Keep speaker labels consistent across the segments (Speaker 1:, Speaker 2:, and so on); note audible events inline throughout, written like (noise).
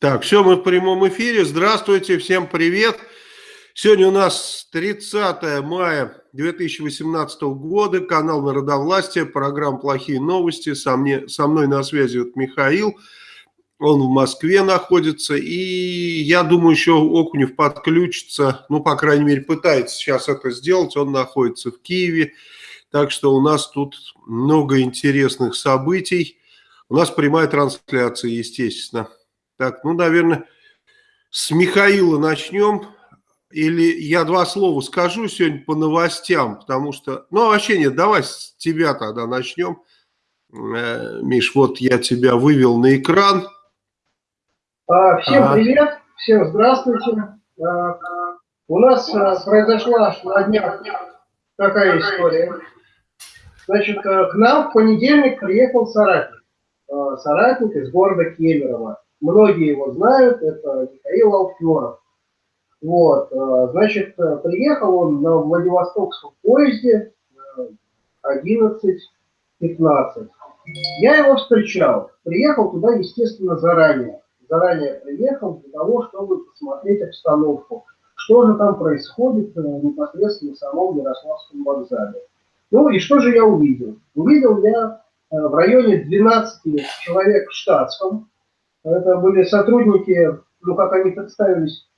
Speaker 1: Так, все, мы в прямом эфире. Здравствуйте, всем привет. Сегодня у нас 30 мая 2018 года, канал Народовластия, программа «Плохие новости». Со, мне, со мной на связи вот Михаил, он в Москве находится, и я думаю, еще Окунев подключится, ну, по крайней мере, пытается сейчас это сделать, он находится в Киеве, так что у нас тут много интересных событий. У нас прямая трансляция, естественно. Так, ну, наверное, с Михаила начнем. Или я два слова скажу сегодня по новостям, потому что... Ну, вообще нет, давай с тебя тогда начнем. Э, Миш, вот я тебя вывел на экран.
Speaker 2: А, всем ага. привет, всем здравствуйте. А, у нас а, произошла на днях такая история. Значит, к нам в понедельник приехал соратник. Соратник из города Кемерово многие его знают, это Михаил Алферов. Вот, э, значит, э, приехал он на Владивостокском поезде 11-15. Э, Я его встречал. Приехал туда, естественно, заранее. Заранее приехал для того, чтобы посмотреть обстановку. Что же там происходит непосредственно в самом Ярославском вокзале. Ну и что же я увидел? Увидел я в районе 12 человек в штатском, это были сотрудники, ну как они представились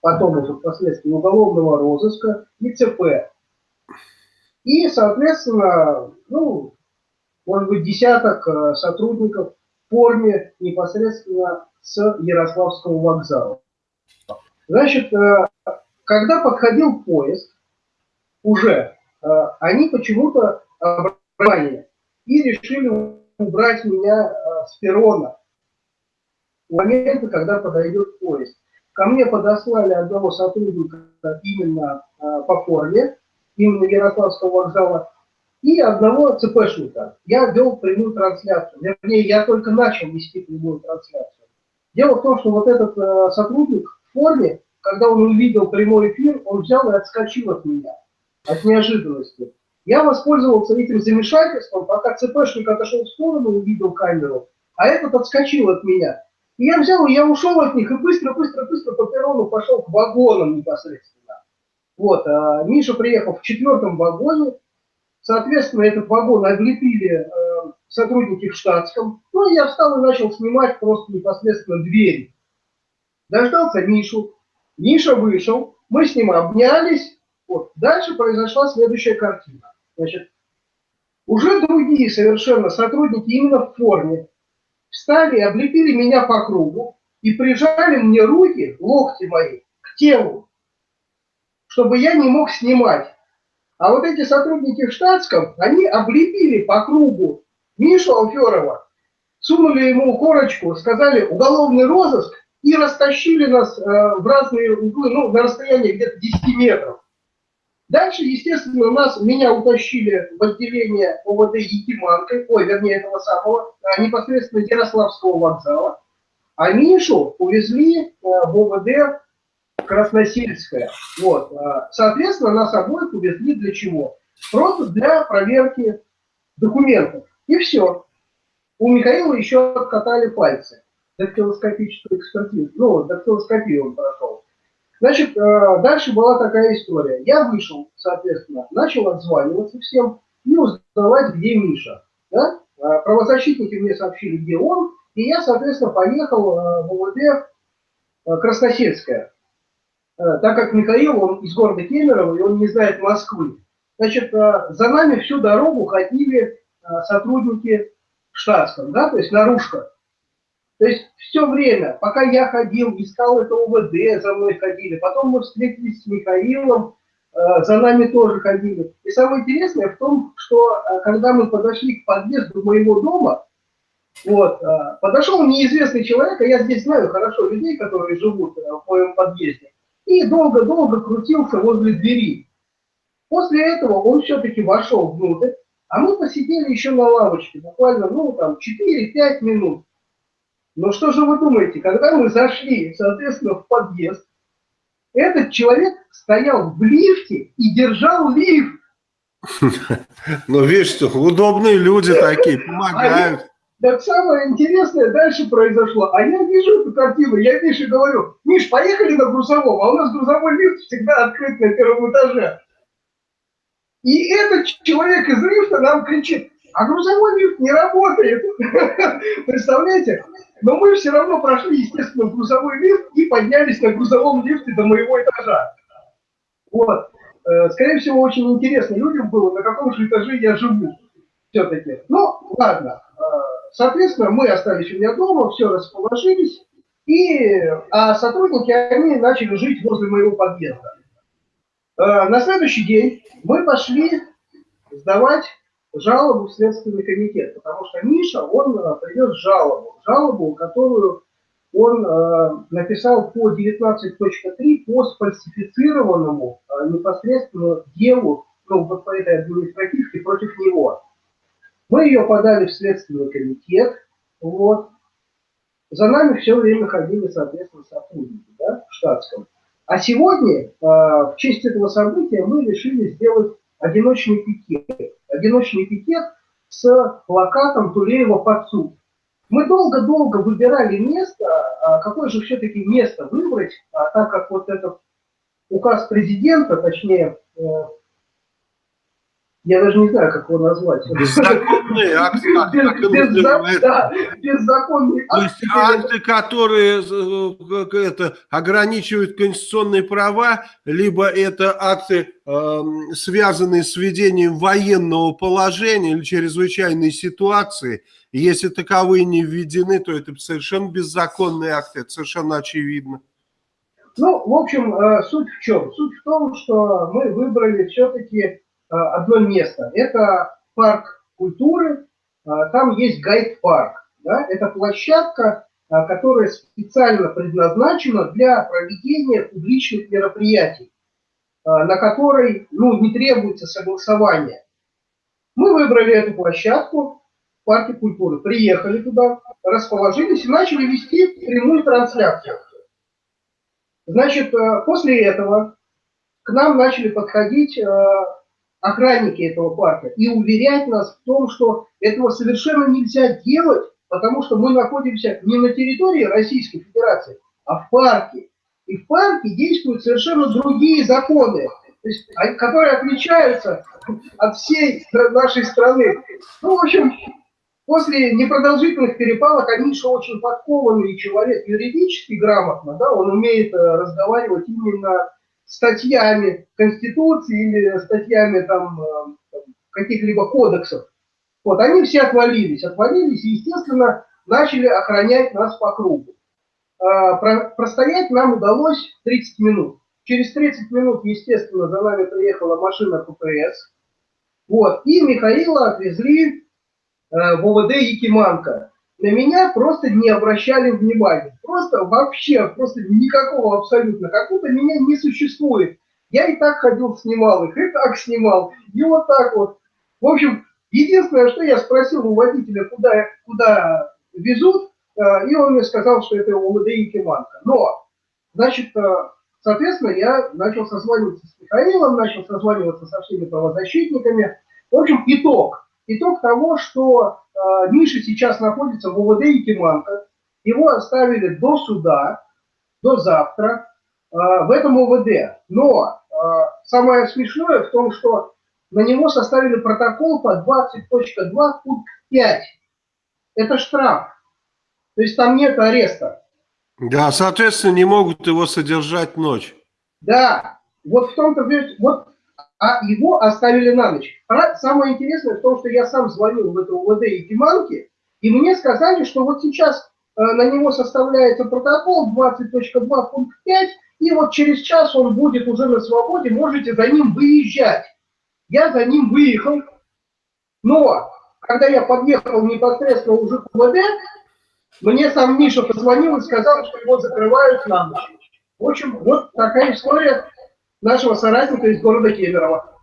Speaker 2: потом уже впоследствии, уголовного розыска и ЦП. И, соответственно, ну, может быть, десяток э, сотрудников в форме непосредственно с Ярославского вокзала. Значит, э, когда подходил поезд, уже э, они почему-то обрали и решили убрать меня с перрона момента, когда подойдет поезд. Ко мне подослали одного сотрудника именно э, по форме, именно Ярославского вокзала, и одного ЦПшника. Я вел прямую трансляцию. Вернее, я только начал вести прямую трансляцию. Дело в том, что вот этот э, сотрудник в форме, когда он увидел прямой эфир, он взял и отскочил от меня, от неожиданности. Я воспользовался этим замешательством, пока ЦПшник отошел в сторону, увидел камеру, а этот отскочил от меня. И я взял, я ушел от них и быстро-быстро-быстро по перрону пошел к вагонам непосредственно. Вот, а Миша приехал в четвертом вагоне, соответственно, этот вагон облепили э, сотрудники в штатском. Ну, я встал и начал снимать просто непосредственно двери. Дождался Мишу, Миша вышел, мы с ним обнялись. Вот. Дальше произошла следующая картина. Значит, уже другие совершенно сотрудники именно в форме встали, облепили меня по кругу и прижали мне руки, локти мои, к телу, чтобы я не мог снимать. А вот эти сотрудники в штатском, они облепили по кругу Мишу Алферова, сунули ему корочку, сказали уголовный розыск и растащили нас э, в разные углы, ну, на расстоянии где-то 10 метров. Дальше, естественно, нас, меня утащили в отделение ОВД Якиманкой, ой, вернее, этого самого, а, непосредственно Ярославского вокзала, а Мишу увезли а, в ОВД Красносельское. Вот. А, соответственно, нас обоих увезли для чего? Просто для проверки документов. И все. У Михаила еще откатали пальцы. Дактилоскопическую экспертизу. Ну, дактилоскопию он прошел. Значит, э, дальше была такая история. Я вышел, соответственно, начал отзваниваться всем и узнавать, где Миша. Да? Э, правозащитники мне сообщили, где он, и я, соответственно, поехал э, в УВД Красносельская. Так как Михаил, он из города Кемерово, и он не знает Москвы. Значит, за нами всю дорогу ходили сотрудники штатском, да, то есть наружка. То есть все время, пока я ходил, искал это УВД, за мной ходили, потом мы встретились с Михаилом, э, за нами тоже ходили. И самое интересное в том, что э, когда мы подошли к подъезду моего дома, вот, э, подошел неизвестный человек, а я здесь знаю хорошо людей, которые живут в моем подъезде, и долго-долго крутился возле двери. После этого он все-таки вошел внутрь, а мы посидели еще на лавочке, буквально, ну, там, 4-5 минут. Но что же вы думаете, когда мы зашли, соответственно, в подъезд, этот человек стоял в лифте и держал лифт. (laughs)
Speaker 1: Ну, видишь, удобные люди такие, (laughs) помогают.
Speaker 2: Так самое интересное дальше произошло. А я вижу эту картину, я Мише говорю, Миш, поехали на грузовом, а у нас грузовой лифт всегда открыт на первом этаже. И этот человек из лифта нам кричит, а грузовой лифт не работает. (laughs) Представляете? Но мы все равно прошли, естественно, грузовой лифт и поднялись на грузовом лифте до моего этажа. Вот. Э, скорее всего, очень интересно людям было, на каком же этаже я живу все-таки. Ну, ладно. Э, соответственно, мы остались у меня дома, все расположились, и, а сотрудники, они начали жить возле моего подъезда. Э, на следующий день мы пошли сдавать жалобу в Следственный комитет, потому что Миша, он привез жалобу, жалобу, которую он э, написал по 19.3 по сфальсифицированному э, непосредственно делу, ну, вот по этой административке против него. Мы ее подали в Следственный комитет, вот. За нами все время ходили, соответственно, сотрудники, да, в штатском. А сегодня, э, в честь этого события, мы решили сделать одиночный пикет. Одиночный пикет с плакатом Тулеева под суд. Мы долго-долго выбирали место, а какое же все-таки место выбрать, а так как вот этот указ президента, точнее, э, я даже не знаю, как его назвать.
Speaker 1: Беззаконные акты. беззаконные акты. То есть акты, которые э, это, ограничивают конституционные права, либо это акты, эм, связанные с введением военного положения или чрезвычайной ситуации. Если таковые не введены, то это совершенно беззаконные акты, это совершенно очевидно.
Speaker 2: Ну, в общем, э, суть в чем? Суть в том, что мы выбрали все-таки одно место. Это парк культуры, э, там есть гайд-парк. Да? Это площадка, э, которая специально предназначена для проведения публичных мероприятий, на которой ну, не требуется согласование. Мы выбрали эту площадку в парке культуры, приехали туда, расположились и начали вести прямую трансляцию. Значит, после этого к нам начали подходить охранники этого парка, и уверять нас в том, что этого совершенно нельзя делать, потому что мы находимся не на территории Российской Федерации, а в парке. И в парке действуют совершенно другие законы, есть, которые отличаются от всей нашей страны. Ну, в общем, после непродолжительных перепалок Амиша очень подкованный человек, юридически грамотно, да, он умеет э, разговаривать именно статьями Конституции или статьями там э, каких-либо кодексов. Вот, они все отвалились, отвалились и, естественно, начали охранять нас по кругу. А, про, простоять нам удалось 30 минут. Через 30 минут, естественно, за нами приехала машина ППС. Вот, и Михаила отвезли э, в ОВД Якиманка на меня просто не обращали внимания. Просто вообще, просто никакого абсолютно. Как будто меня не существует. Я и так ходил, снимал их, и так снимал, и вот так вот. В общем, единственное, что я спросил у водителя, куда, куда везут, э, и он мне сказал, что это УВД Якиманка. Но, значит, э, соответственно, я начал созваниваться с Михаилом, начал созваниваться со всеми правозащитниками. В общем, итог. Итог того, что Э, Миша сейчас находится в УВД Якиманка. Его оставили до суда, до завтра э, в этом УВД. Но э, самое смешное в том, что на него составили протокол по 20.2 пункт 5. Это штраф. То есть там нет ареста.
Speaker 1: Да, соответственно, не могут его содержать ночь.
Speaker 2: Да, вот в том-то, вот а его оставили на ночь. А самое интересное в том, что я сам звонил в это УВД и Диманки, и мне сказали, что вот сейчас э, на него составляется протокол 20.2 пункт 5, и вот через час он будет уже на свободе, можете за ним выезжать. Я за ним выехал, но когда я подъехал непосредственно уже к УВД, мне сам Миша позвонил и сказал, что его закрывают на ночь. В общем, вот такая история нашего соратника из города Кемерово.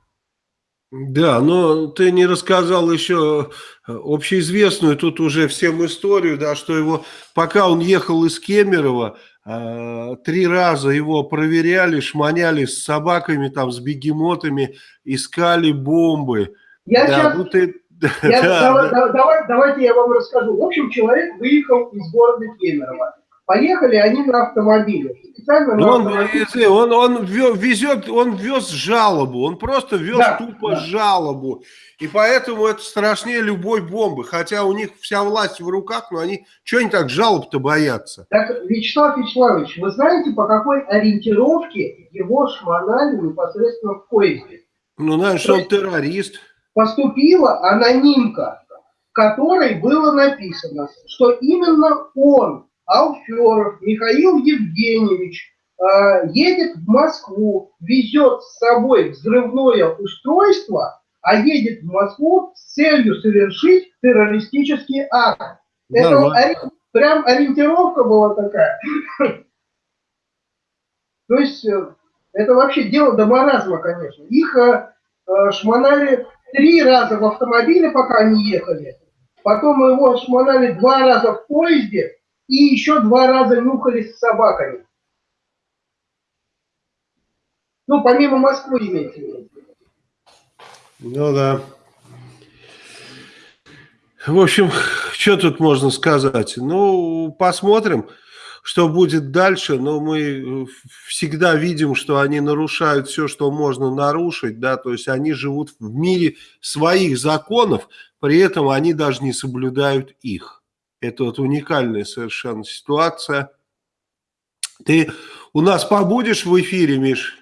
Speaker 1: Да, но ты не рассказал еще э, общеизвестную тут уже всем историю, да, что его, пока он ехал из Кемерово, э, три раза его проверяли, шманяли с собаками, там, с бегемотами, искали бомбы. Я да, сейчас... ну ты, (laughs)
Speaker 2: Я, да, давай, да. Давай, давайте я вам расскажу. В общем, человек выехал из города Кемерово. Поехали они на автомобиле.
Speaker 1: Специально на он, автомобиле. он, он везет, он вез жалобу, он просто вез да, тупо да. жалобу. И поэтому это страшнее любой бомбы. Хотя у них вся власть в руках, но они, что они так жалоб-то боятся?
Speaker 2: Так, Вячеслав Вячеславович, вы знаете, по какой ориентировке его шмонали непосредственно в поезде?
Speaker 1: Ну, знаешь, что он террорист.
Speaker 2: Поступила анонимка, в которой было написано, что именно он Алферов Михаил Евгеньевич э, едет в Москву, везет с собой взрывное устройство, а едет в Москву с целью совершить террористический акт. Это ори... прям ориентировка была такая. (laughs) То есть э, это вообще дело до маразма, конечно. Их э, э, шмонали три раза в автомобиле, пока они ехали. Потом его шмонали два раза в поезде, и еще два раза нюхались с собаками. Ну, помимо Москвы имеется в виду.
Speaker 1: Ну да. В общем, что тут можно сказать? Ну, посмотрим, что будет дальше. Но мы всегда видим, что они нарушают все, что можно нарушить. Да? То есть они живут в мире своих законов, при этом они даже не соблюдают их. Это вот уникальная совершенно ситуация. Ты у нас побудешь в эфире, Миш?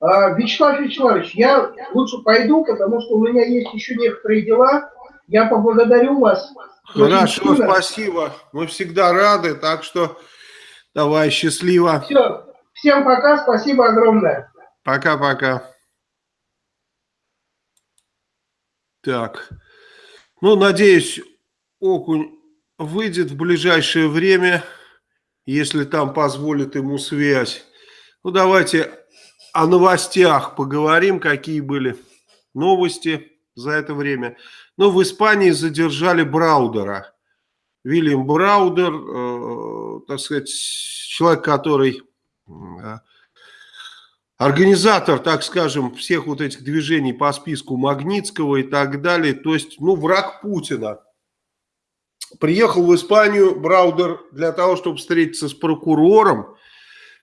Speaker 2: А, Вячеслав Вячеславович, я лучше пойду, потому что у меня есть еще некоторые дела. Я поблагодарю вас.
Speaker 1: Хорошо, спасибо. Мы всегда рады, так что давай, счастливо.
Speaker 2: Все, всем пока, спасибо огромное.
Speaker 1: Пока-пока. Так, ну, надеюсь, окунь выйдет в ближайшее время, если там позволит ему связь. Ну, давайте о новостях поговорим, какие были новости за это время. Ну, в Испании задержали Браудера. Вильям Браудер, э, так сказать, человек, который э, организатор, так скажем, всех вот этих движений по списку Магнитского и так далее. То есть, ну, враг Путина приехал в Испанию Браудер для того, чтобы встретиться с прокурором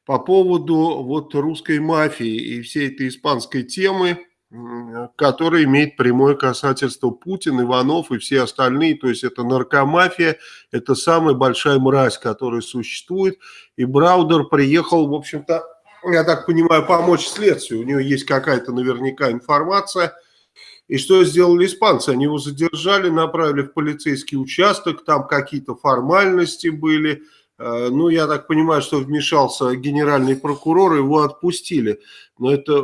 Speaker 1: по поводу вот русской мафии и всей этой испанской темы, которая имеет прямое касательство Путин, Иванов и все остальные. То есть это наркомафия, это самая большая мразь, которая существует. И Браудер приехал, в общем-то, я так понимаю, помочь следствию. У него есть какая-то наверняка информация – и что сделали испанцы? Они его задержали, направили в полицейский участок, там какие-то формальности были. Э, ну, я так понимаю, что вмешался генеральный прокурор, его отпустили. Но это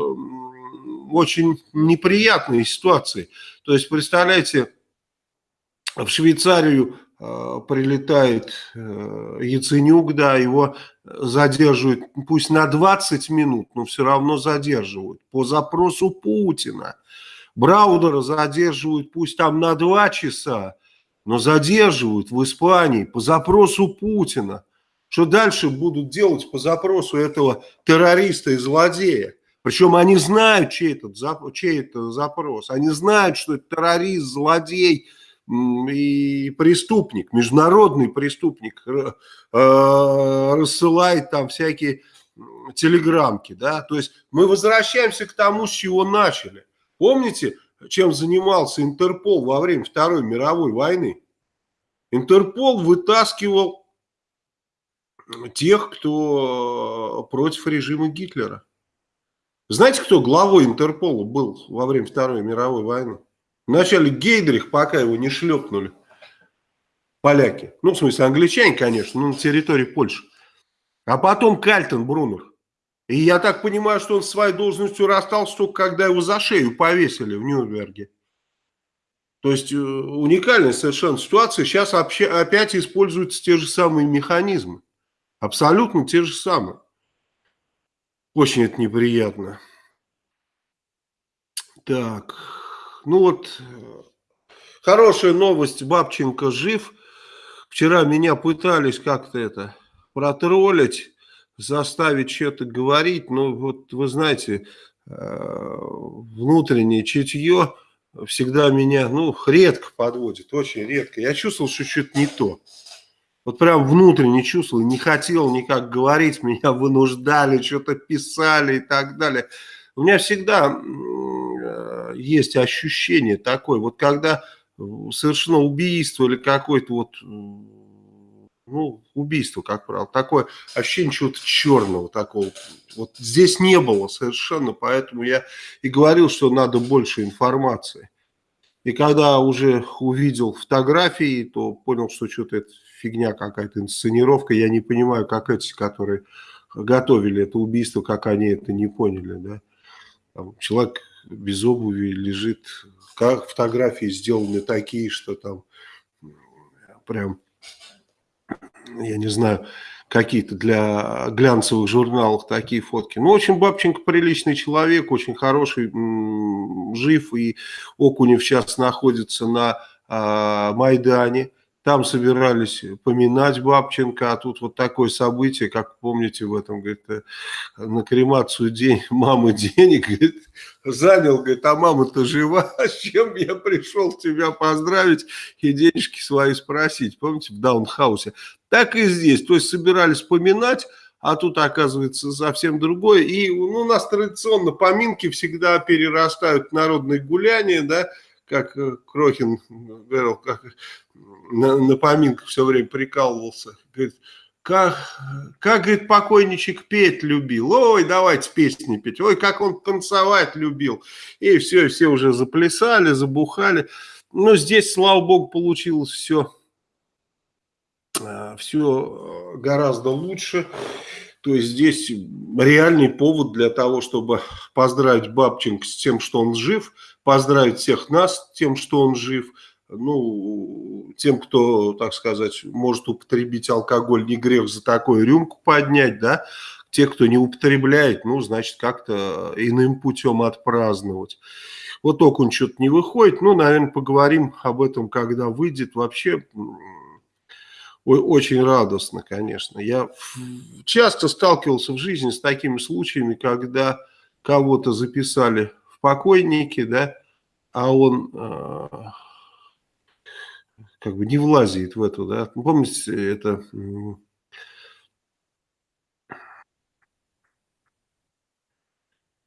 Speaker 1: очень неприятные ситуации. То есть, представляете, в Швейцарию э, прилетает э, Яценюк, да, его задерживают, пусть на 20 минут, но все равно задерживают по запросу Путина. Браудера задерживают пусть там на два часа, но задерживают в Испании по запросу Путина. Что дальше будут делать по запросу этого террориста и злодея? Причем они знают, чей, этот, чей это запрос. Они знают, что это террорист, злодей и преступник, международный преступник. Э, рассылает там всякие телеграмки. Да? То есть мы возвращаемся к тому, с чего начали. Помните, чем занимался Интерпол во время Второй мировой войны? Интерпол вытаскивал тех, кто против режима Гитлера. Знаете, кто главой Интерпола был во время Второй мировой войны? Вначале Гейдрих, пока его не шлепнули поляки. Ну, в смысле, англичане, конечно, но на территории Польши. А потом Кальтен Брунер. И я так понимаю, что он своей должностью расстался только когда его за шею повесили в Нюрнберге. То есть э, уникальная совершенно ситуация. Сейчас опять используются те же самые механизмы. Абсолютно те же самые. Очень это неприятно. Так, ну вот, хорошая новость. Бабченко жив. Вчера меня пытались как-то это протроллить заставить что-то говорить, но вот вы знаете, э, внутреннее чутье всегда меня, ну, редко подводит, очень редко. Я чувствовал, что что-то не то. Вот прям внутренне чувствовал, не хотел никак говорить, (laughs) меня вынуждали, что-то писали и так далее. У меня всегда э, есть ощущение такое, вот когда совершено убийство или какое-то вот, ну, убийство, как правило, такое ощущение чего-то черного такого. Вот здесь не было совершенно, поэтому я и говорил, что надо больше информации. И когда уже увидел фотографии, то понял, что что-то это фигня какая-то, инсценировка. Я не понимаю, как эти, которые готовили это убийство, как они это не поняли. Да? Там человек без обуви лежит, как фотографии сделаны такие, что там прям, я не знаю, какие-то для глянцевых журналов такие фотки. Ну, очень Бабченко приличный человек, очень хороший, жив, и Окунев сейчас находится на э, Майдане. Там собирались поминать Бабченко, а тут вот такое событие, как помните в этом, говорит, э, на кремацию день (laughs) мамы денег, говорит, занял, говорит, а мама-то жива, (laughs) с чем я пришел тебя поздравить и денежки свои спросить, помните, в Даунхаусе. Так и здесь, то есть собирались поминать, а тут оказывается совсем другое. И ну, у нас традиционно поминки всегда перерастают в народные гуляния, да, как э, Крохин говорил, как на, на поминках все время прикалывался. Говорит, как, как, говорит, покойничек петь любил. Ой, давайте песни петь. Ой, как он танцевать любил. И все, все уже заплясали, забухали. Но здесь, слава богу, получилось все, э, все гораздо лучше. То есть здесь реальный повод для того, чтобы поздравить Бабченко с тем, что он жив, поздравить всех нас тем, что он жив, ну, тем, кто, так сказать, может употребить алкоголь, не грех за такую рюмку поднять, да, те, кто не употребляет, ну, значит, как-то иным путем отпраздновать. Вот окунь что-то не выходит, ну, наверное, поговорим об этом, когда выйдет. Вообще, очень радостно, конечно. Я часто сталкивался в жизни с такими случаями, когда кого-то записали в покойники, да, а он э, как бы не влазит в эту, да. Помните, это...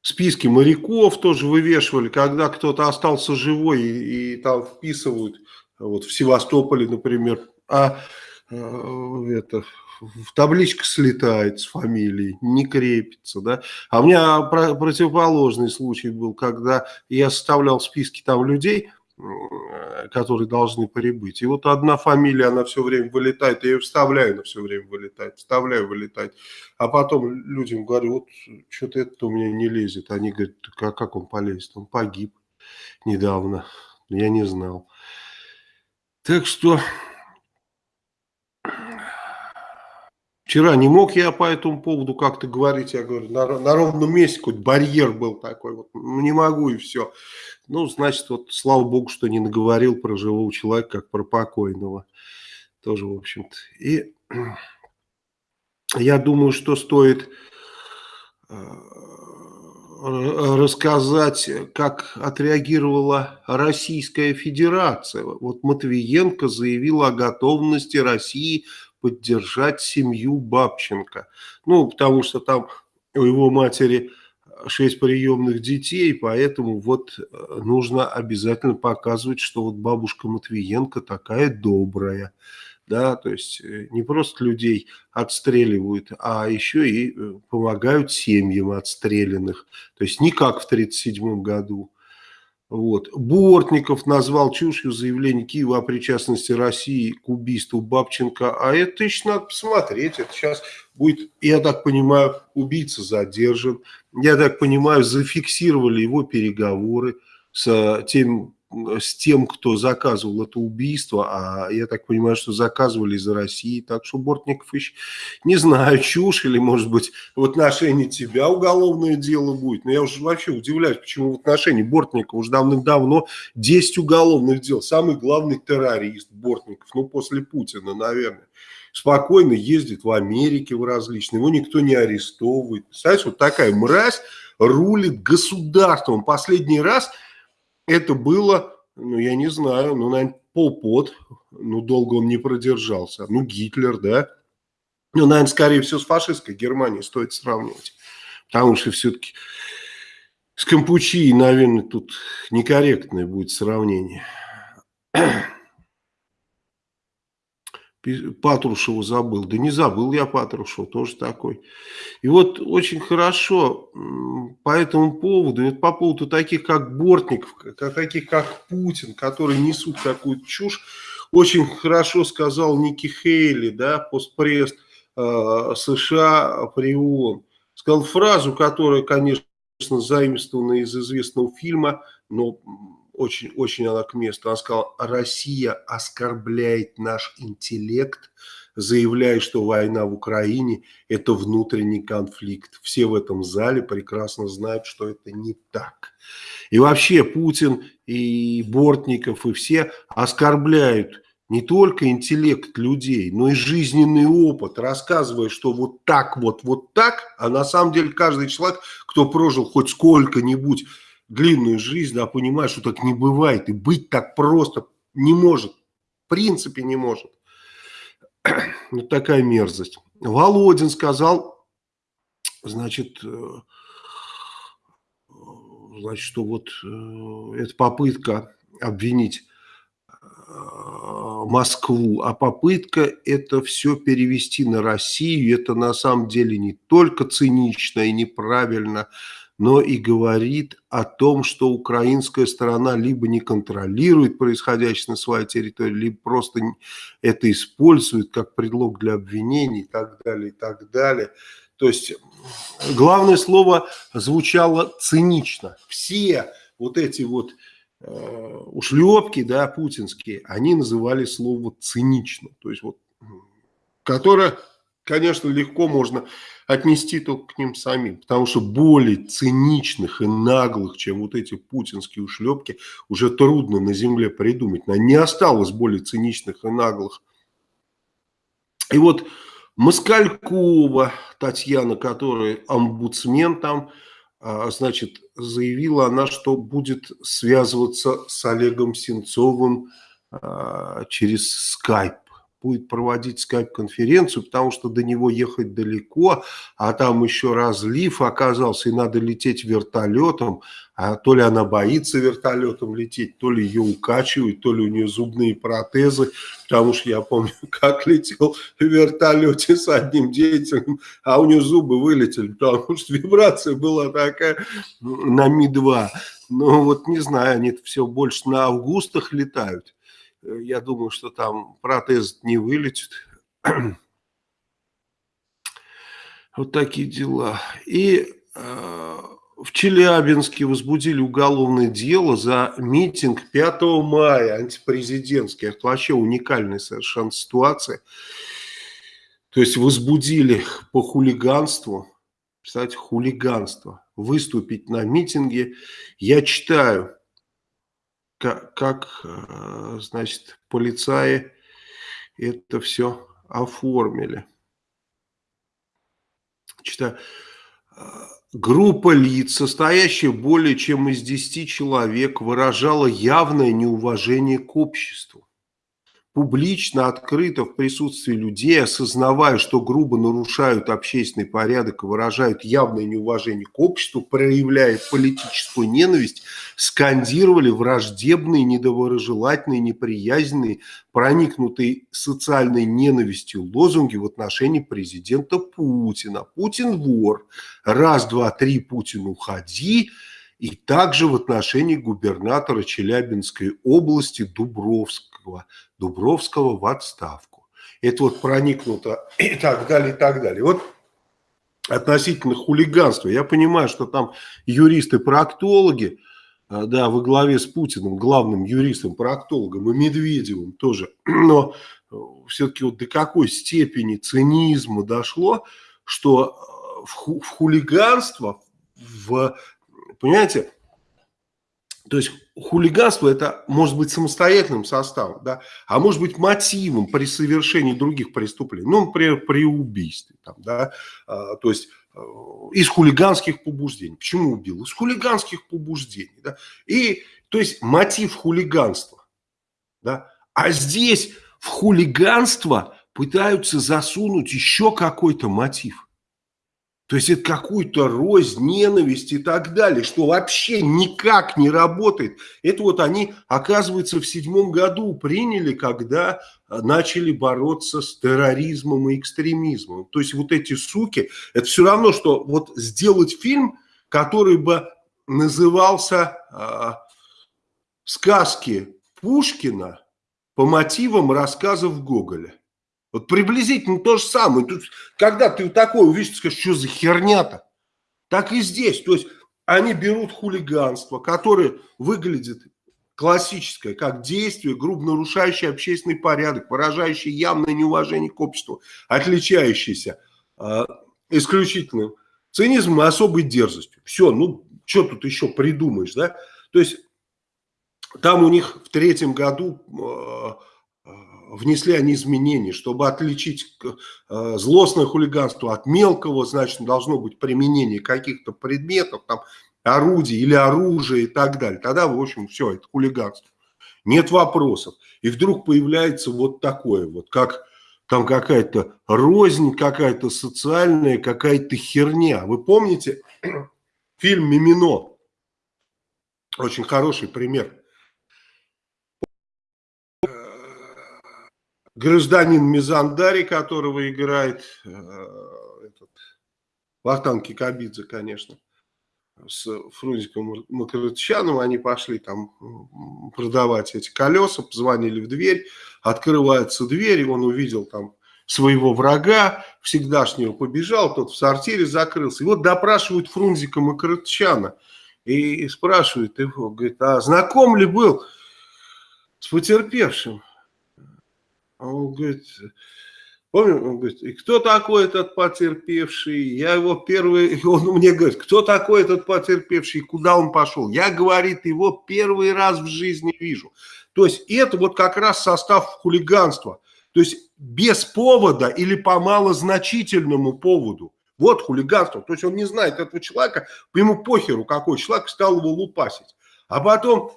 Speaker 1: Списки моряков тоже вывешивали, когда кто-то остался живой и, и там вписывают, вот в Севастополе, например, а Э, это, в табличка слетает с фамилией, не крепится, да. А у меня противоположный случай был, когда я составлял списки там людей, которые должны прибыть. И вот одна фамилия, она все время вылетает, я ее вставляю, она все время вылетает, вставляю, вылетает. А потом людям говорю, вот что-то это у меня не лезет. Они говорят, а как он полезет? Он погиб недавно, я не знал. Так что Вчера не мог я по этому поводу как-то говорить, я говорю, на, на ровном месте какой-то барьер был такой, вот, не могу и все. Ну, значит, вот слава богу, что не наговорил про живого человека, как про покойного. Тоже, в общем-то. И я думаю, что стоит э, рассказать, как отреагировала Российская Федерация. Вот Матвиенко заявила о готовности России поддержать семью Бабченко. Ну, потому что там у его матери шесть приемных детей, поэтому вот э, нужно обязательно показывать, что вот бабушка Матвиенко такая добрая. Да, то есть э, не просто людей отстреливают, а еще и э, помогают семьям отстрелянных. То есть не как в 1937 году. Вот. Бортников назвал чушью заявление Киева о причастности России к убийству Бабченко. А это еще надо посмотреть. Это сейчас будет, я так понимаю, убийца задержан. Я так понимаю, зафиксировали его переговоры с тем с тем, кто заказывал это убийство, а я так понимаю, что заказывали из России, так что Бортников еще, не знаю, чушь или, может быть, в отношении тебя уголовное дело будет, но я уже вообще удивляюсь, почему в отношении Бортникова уже давным-давно 10 уголовных дел, самый главный террорист Бортников, ну, после Путина, наверное, спокойно ездит в Америке в различные, его никто не арестовывает, представляете, вот такая мразь рулит государством, последний раз – это было, ну, я не знаю, ну, наверное, Полпот, ну, долго он не продержался, ну, Гитлер, да, ну, наверное, скорее всего, с фашистской Германией стоит сравнивать, потому что все-таки с Кампучией, наверное, тут некорректное будет сравнение. Патрушева забыл. Да не забыл я Патрушева, тоже такой. И вот очень хорошо по этому поводу, по поводу таких как Бортников, как, таких как Путин, которые несут такую чушь, очень хорошо сказал Ники Хейли, да, постпресс э, США при ООН. Сказал фразу, которая, конечно, заимствована из известного фильма, но очень, очень она к месту. Она сказала, Россия оскорбляет наш интеллект, заявляя, что война в Украине – это внутренний конфликт. Все в этом зале прекрасно знают, что это не так. И вообще Путин и Бортников и все оскорбляют не только интеллект людей, но и жизненный опыт, рассказывая, что вот так вот, вот так, а на самом деле каждый человек, кто прожил хоть сколько-нибудь длинную жизнь, да, понимаешь, что так не бывает. И быть так просто не может. В принципе не может. (clears throat) Вот такая мерзость. Володин сказал, значит, э, значит, что вот э, эта попытка обвинить э, Москву, а попытка это все перевести на Россию, это на самом деле не только цинично и неправильно, но и говорит о том, что украинская сторона либо не контролирует происходящее на своей территории, либо просто это использует как предлог для обвинений и так далее, и так далее. То есть главное слово звучало цинично. Все вот эти вот э, ушлепки, да, путинские, они называли слово цинично. То есть вот, которое, конечно, легко можно отнести только к ним самим. Потому что более циничных и наглых, чем вот эти путинские ушлепки, уже трудно на земле придумать. Не осталось более циничных и наглых. И вот Москалькова Татьяна, которая омбудсмен там, а, значит, заявила она, что будет связываться с Олегом Сенцовым а, через скайп будет проводить скайп-конференцию, потому что до него ехать далеко, а там еще разлив оказался, и надо лететь вертолетом, а то ли она боится вертолетом лететь, то ли ее укачивают, то ли у нее зубные протезы, потому что я помню, (laughs) как летел в вертолете с одним деятелем, а у нее зубы вылетели, потому что вибрация была такая на Ми-2. Ну вот не знаю, они все больше на августах летают. Э, я думаю, что там протез не вылетит. (clears throat) Вот такие дела. И э, в Челябинске возбудили уголовное дело за митинг 5 мая, антипрезидентский. Это вообще уникальная совершенно ситуация. То есть возбудили по хулиганству, кстати, хулиганство, выступить на митинге. Я читаю как, э, значит, полицаи это все оформили. Читаю. Э, группа лиц, состоящая более чем из 10 человек, выражала явное неуважение к обществу публично, открыто в присутствии людей, осознавая, что грубо нарушают общественный порядок и выражают явное неуважение к обществу, проявляя политическую ненависть, скандировали враждебные, недоброжелательные, неприязненные, проникнутые социальной ненавистью лозунги в отношении президента Путина. Путин вор. Раз, два, три, Путин уходи и также в отношении губернатора Челябинской области Дубровского. Дубровского в отставку. Это вот проникнуто (clears throat) и так далее, и так далее. Вот относительно хулиганства. Я понимаю, что там юристы-проктологи, а, да, во главе с Путиным, главным юристом-проктологом и Медведевым тоже, (clears throat) но э, все-таки вот до какой степени цинизма дошло, что э, в, в хулиганство, в Понимаете? То есть хулиганство это может быть самостоятельным составом, да, а может быть мотивом при совершении других преступлений, ну, например, при убийстве, там, да, а, то есть э, из хулиганских побуждений. Почему убил? Из хулиганских побуждений. Да? И То есть мотив хулиганства. Да? А здесь в хулиганство пытаются засунуть еще какой-то мотив. То есть это какую-то рознь, ненависть и так далее, что вообще никак не работает. Это вот они, оказывается, в седьмом году приняли, когда э, начали бороться с терроризмом и экстремизмом. То есть вот эти суки, это все равно, что вот сделать фильм, который бы назывался э, «Сказки Пушкина по мотивам рассказов Гоголя». Вот приблизительно то же самое. Тут, когда ты такое увидишь, ты скажешь, что за херня-то? Так и здесь. То есть они берут хулиганство, которое выглядит классическое, как действие, грубо нарушающее общественный порядок, выражающее явное неуважение к обществу, отличающееся э, исключительным цинизмом и особой дерзостью. Все, ну, что тут еще придумаешь, да? То есть там у них в третьем году э, внесли они изменения, чтобы отличить э, злостное хулиганство от мелкого, значит, должно быть применение каких-то предметов, там, орудий или оружия и так далее. Тогда, в общем, все, это хулиганство. Нет вопросов. И вдруг появляется вот такое вот, как там какая-то рознь, какая-то социальная, какая-то херня. Вы помните (clears throat) фильм «Мимино»? Очень хороший пример. Гражданин Мизандари, которого играет э, этот, Вахтанг Кикабидзе, конечно, с Фрунзиком Макарычаном, они пошли там продавать эти колеса, позвонили в дверь, открывается дверь, и он увидел там своего врага, всегдашнего побежал, тот в сортире закрылся. И вот допрашивают Фрунзика Макарычана и спрашивают его, говорит, а знаком ли был с потерпевшим? А он говорит, помню, он говорит, и кто такой этот потерпевший? Я его первый, (laughs) он мне говорит, кто такой этот потерпевший, куда он пошел? Я, говорит, его первый раз в жизни вижу. То есть это вот как раз состав хулиганства. То есть без повода или по малозначительному поводу. Вот хулиганство. То есть он не знает этого человека, ему похеру, какой человек стал его лупасить. А потом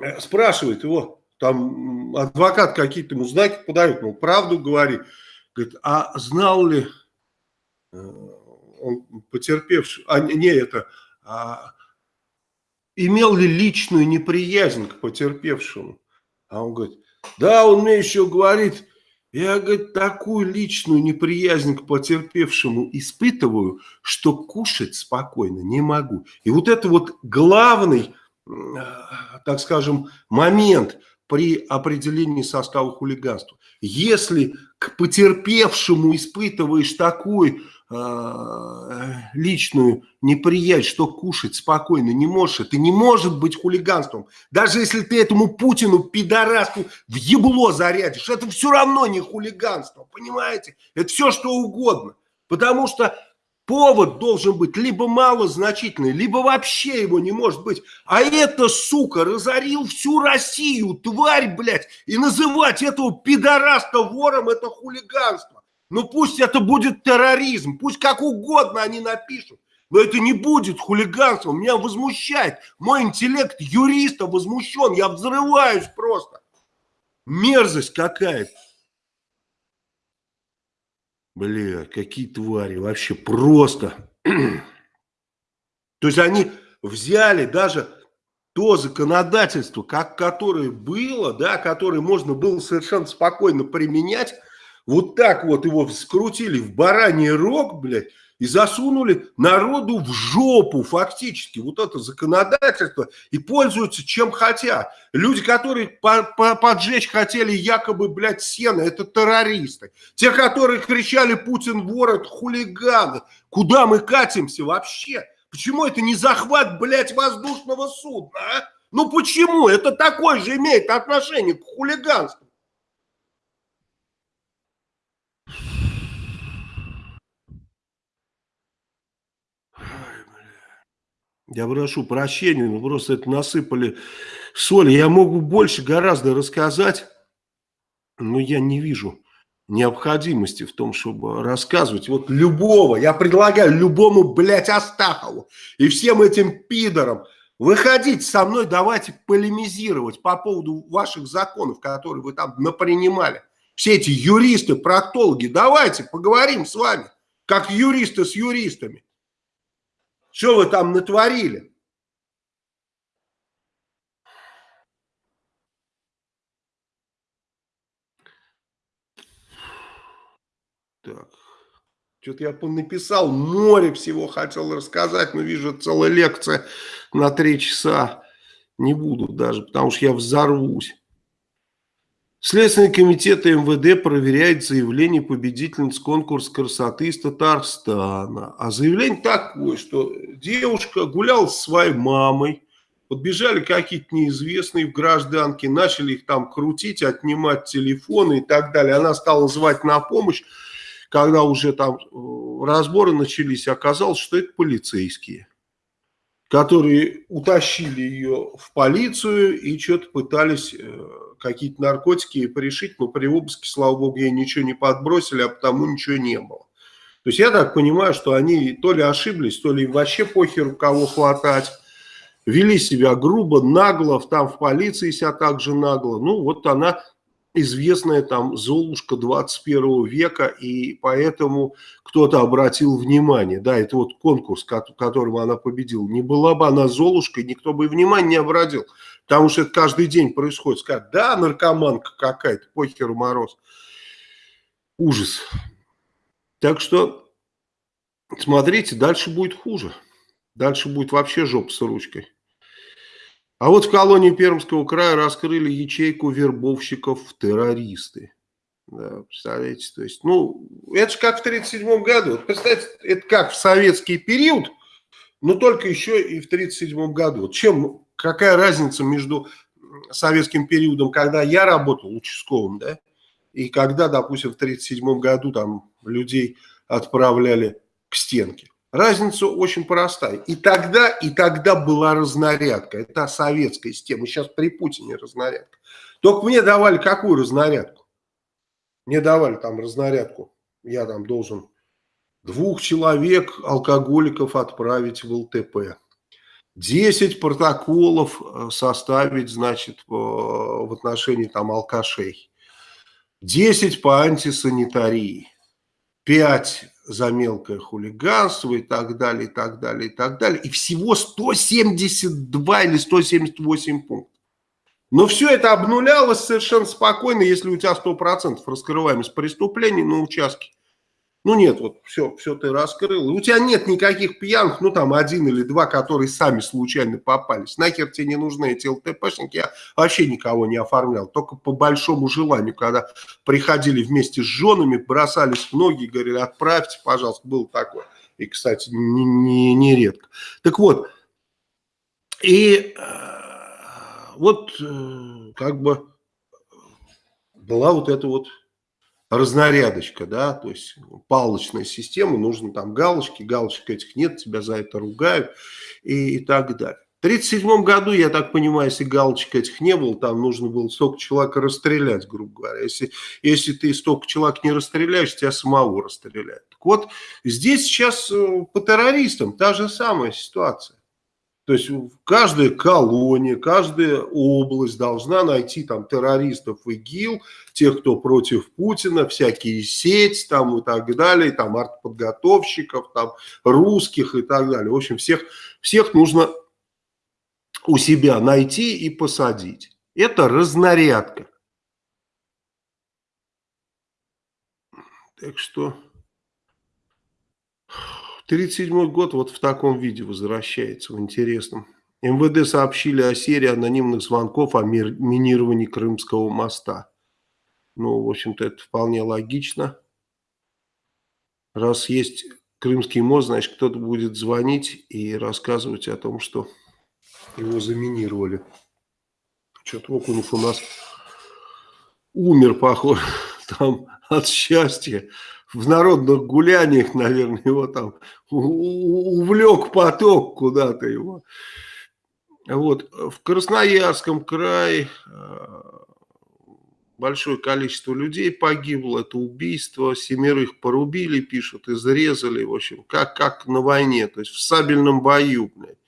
Speaker 1: э, спрашивает его, там адвокат какие-то ему знаки подает, ну, правду говорит. Говорит, а знал ли э, он потерпевший, а не это, а, имел ли личную неприязнь к потерпевшему? А он говорит, да, он мне еще говорит, я, говорит, такую личную неприязнь к потерпевшему испытываю, что кушать спокойно не могу. И вот это вот главный, э, так скажем, момент – при определении состава хулиганства. Если к потерпевшему испытываешь такую э, личную неприязнь, что кушать спокойно не можешь, это не может быть хулиганством. Даже если ты этому Путину, пидораску, в ебло зарядишь, это все равно не хулиганство, понимаете? Это все что угодно. Потому что Повод должен быть либо малозначительный, либо вообще его не может быть. А это, сука, разорил всю Россию, тварь, блядь, и называть этого пидораста вором, это хулиганство. Ну пусть это будет терроризм, пусть как угодно они напишут. Но это не будет хулиганством, меня возмущает. Мой интеллект юриста возмущен, я взрываюсь просто. Мерзость какая-то. Бля, какие твари, вообще просто. (clears throat) То есть они взяли даже то законодательство, как, которое было, да, которое можно было совершенно спокойно применять, вот так вот его скрутили в бараний рог, блядь, и засунули народу в жопу фактически вот это законодательство и пользуются чем хотят. Люди, которые по -по поджечь хотели якобы, блядь, сено, это террористы. Те, которые кричали «Путин вор», это хулиганы. Куда мы катимся вообще? Почему это не захват, блядь, воздушного судна, а? Ну почему? Это такое же имеет отношение к хулиганству. Я прошу прощения, но просто это насыпали соли. Я могу больше гораздо рассказать, но я не вижу необходимости в том, чтобы рассказывать. Вот любого, я предлагаю любому, блядь, Астахову и всем этим пидорам, Выходите со мной, давайте полемизировать по поводу ваших законов, которые вы там напринимали. Все эти юристы, проктологи, давайте поговорим с вами, как юристы с юристами. Что вы там натворили? Так. Что-то я написал, море всего хотел рассказать, но вижу, целая лекция на три часа. Не буду даже, потому что я взорвусь. Следственный комитет МВД проверяет заявление победительниц конкурса красоты из Татарстана. А заявление такое, что девушка гуляла со своей мамой, подбежали какие-то неизвестные в гражданке, начали их там крутить, отнимать телефоны и так далее. Она стала звать на помощь когда уже там э, разборы начались, оказалось, что это полицейские, которые утащили ее в полицию и что-то пытались э, какие-то наркотики порешить, но при обыске, слава богу, ей ничего не подбросили, а потому ничего не было. То есть я так понимаю, что они то ли ошиблись, то ли вообще похеру кого хватать, вели себя грубо, нагло, там в полиции себя также нагло. Ну вот она известная там Золушка 21 века, и поэтому кто-то обратил внимание. Да, это вот конкурс, которым она победила. Не была бы она Золушкой, никто бы и внимания не обратил. Потому что это каждый день происходит. Скажут, да, наркоманка какая-то, похеру мороз. Ужас. Так что, смотрите, дальше будет хуже. Дальше будет вообще жопа с ручкой. А вот в колонии Пермского края раскрыли ячейку вербовщиков в террористы. Да, представляете, то есть, ну, это же как в 1937 году. Вот, представьте, это как в советский период, но только еще и в 1937 году. Чем, какая разница между советским периодом, когда я работал участковым, да, и когда, допустим, в 1937 году там людей отправляли к стенке. Разница очень простая. И тогда, и тогда была разнарядка. Это советская система. Сейчас при Путине разнарядка. Только мне давали какую разнарядку? Мне давали там разнарядку. Я там должен двух человек, алкоголиков, отправить в ЛТП. Десять протоколов э, составить, значит, в отношении там алкашей. десять по антисанитарии. пять за мелкое хулиганство и так далее, и так далее, и так далее. И всего 172 или 178 пунктов. Но все это обнулялось совершенно спокойно, если у тебя 100% раскрываемость преступлений на участке. Ну нет, вот все, все ты раскрыл. У тебя нет никаких пьяных, ну там один или два, которые сами случайно попались. Нахер тебе не нужны эти ЛТПшники. Я вообще никого не оформлял. Только по большому желанию, когда приходили вместе с женами, бросались в ноги говорили, отправьте, пожалуйста. Был такое. И, кстати, не, не, не редко. Так вот, и э, вот э, как бы была вот эта вот разнарядочка, да, то есть палочная система, нужно там галочки, галочек этих нет, тебя за это ругают и, и так далее. В 1937 году, я так понимаю, если галочек этих не было, там нужно было столько человек расстрелять, грубо говоря. Если, если ты столько человек не расстреляешь, тебя самого расстреляют. Так вот, здесь сейчас э, по террористам та же самая ситуация. То есть каждая колония, каждая область должна найти там террористов ИГИЛ, тех, кто против Путина, всякие сеть там и так далее, там артподготовщиков, там русских и так далее. В общем, всех, всех нужно у себя найти и посадить. Это разнарядка. Так что... 1937 год вот в таком виде возвращается, в интересном. МВД сообщили о серии анонимных звонков о минировании Крымского моста. Ну, в общем-то, это вполне логично. Раз есть Крымский мост, значит, кто-то будет звонить и рассказывать о том, что его заминировали. Что-то Окунев у нас умер, похоже, (laughs) там от счастья в народных гуляниях, наверное, его там увлек поток куда-то его. Вот. В Красноярском крае э, большое количество людей погибло, это убийство, семерых порубили, пишут, изрезали, в общем, как, как на войне, то есть в сабельном бою, блядь.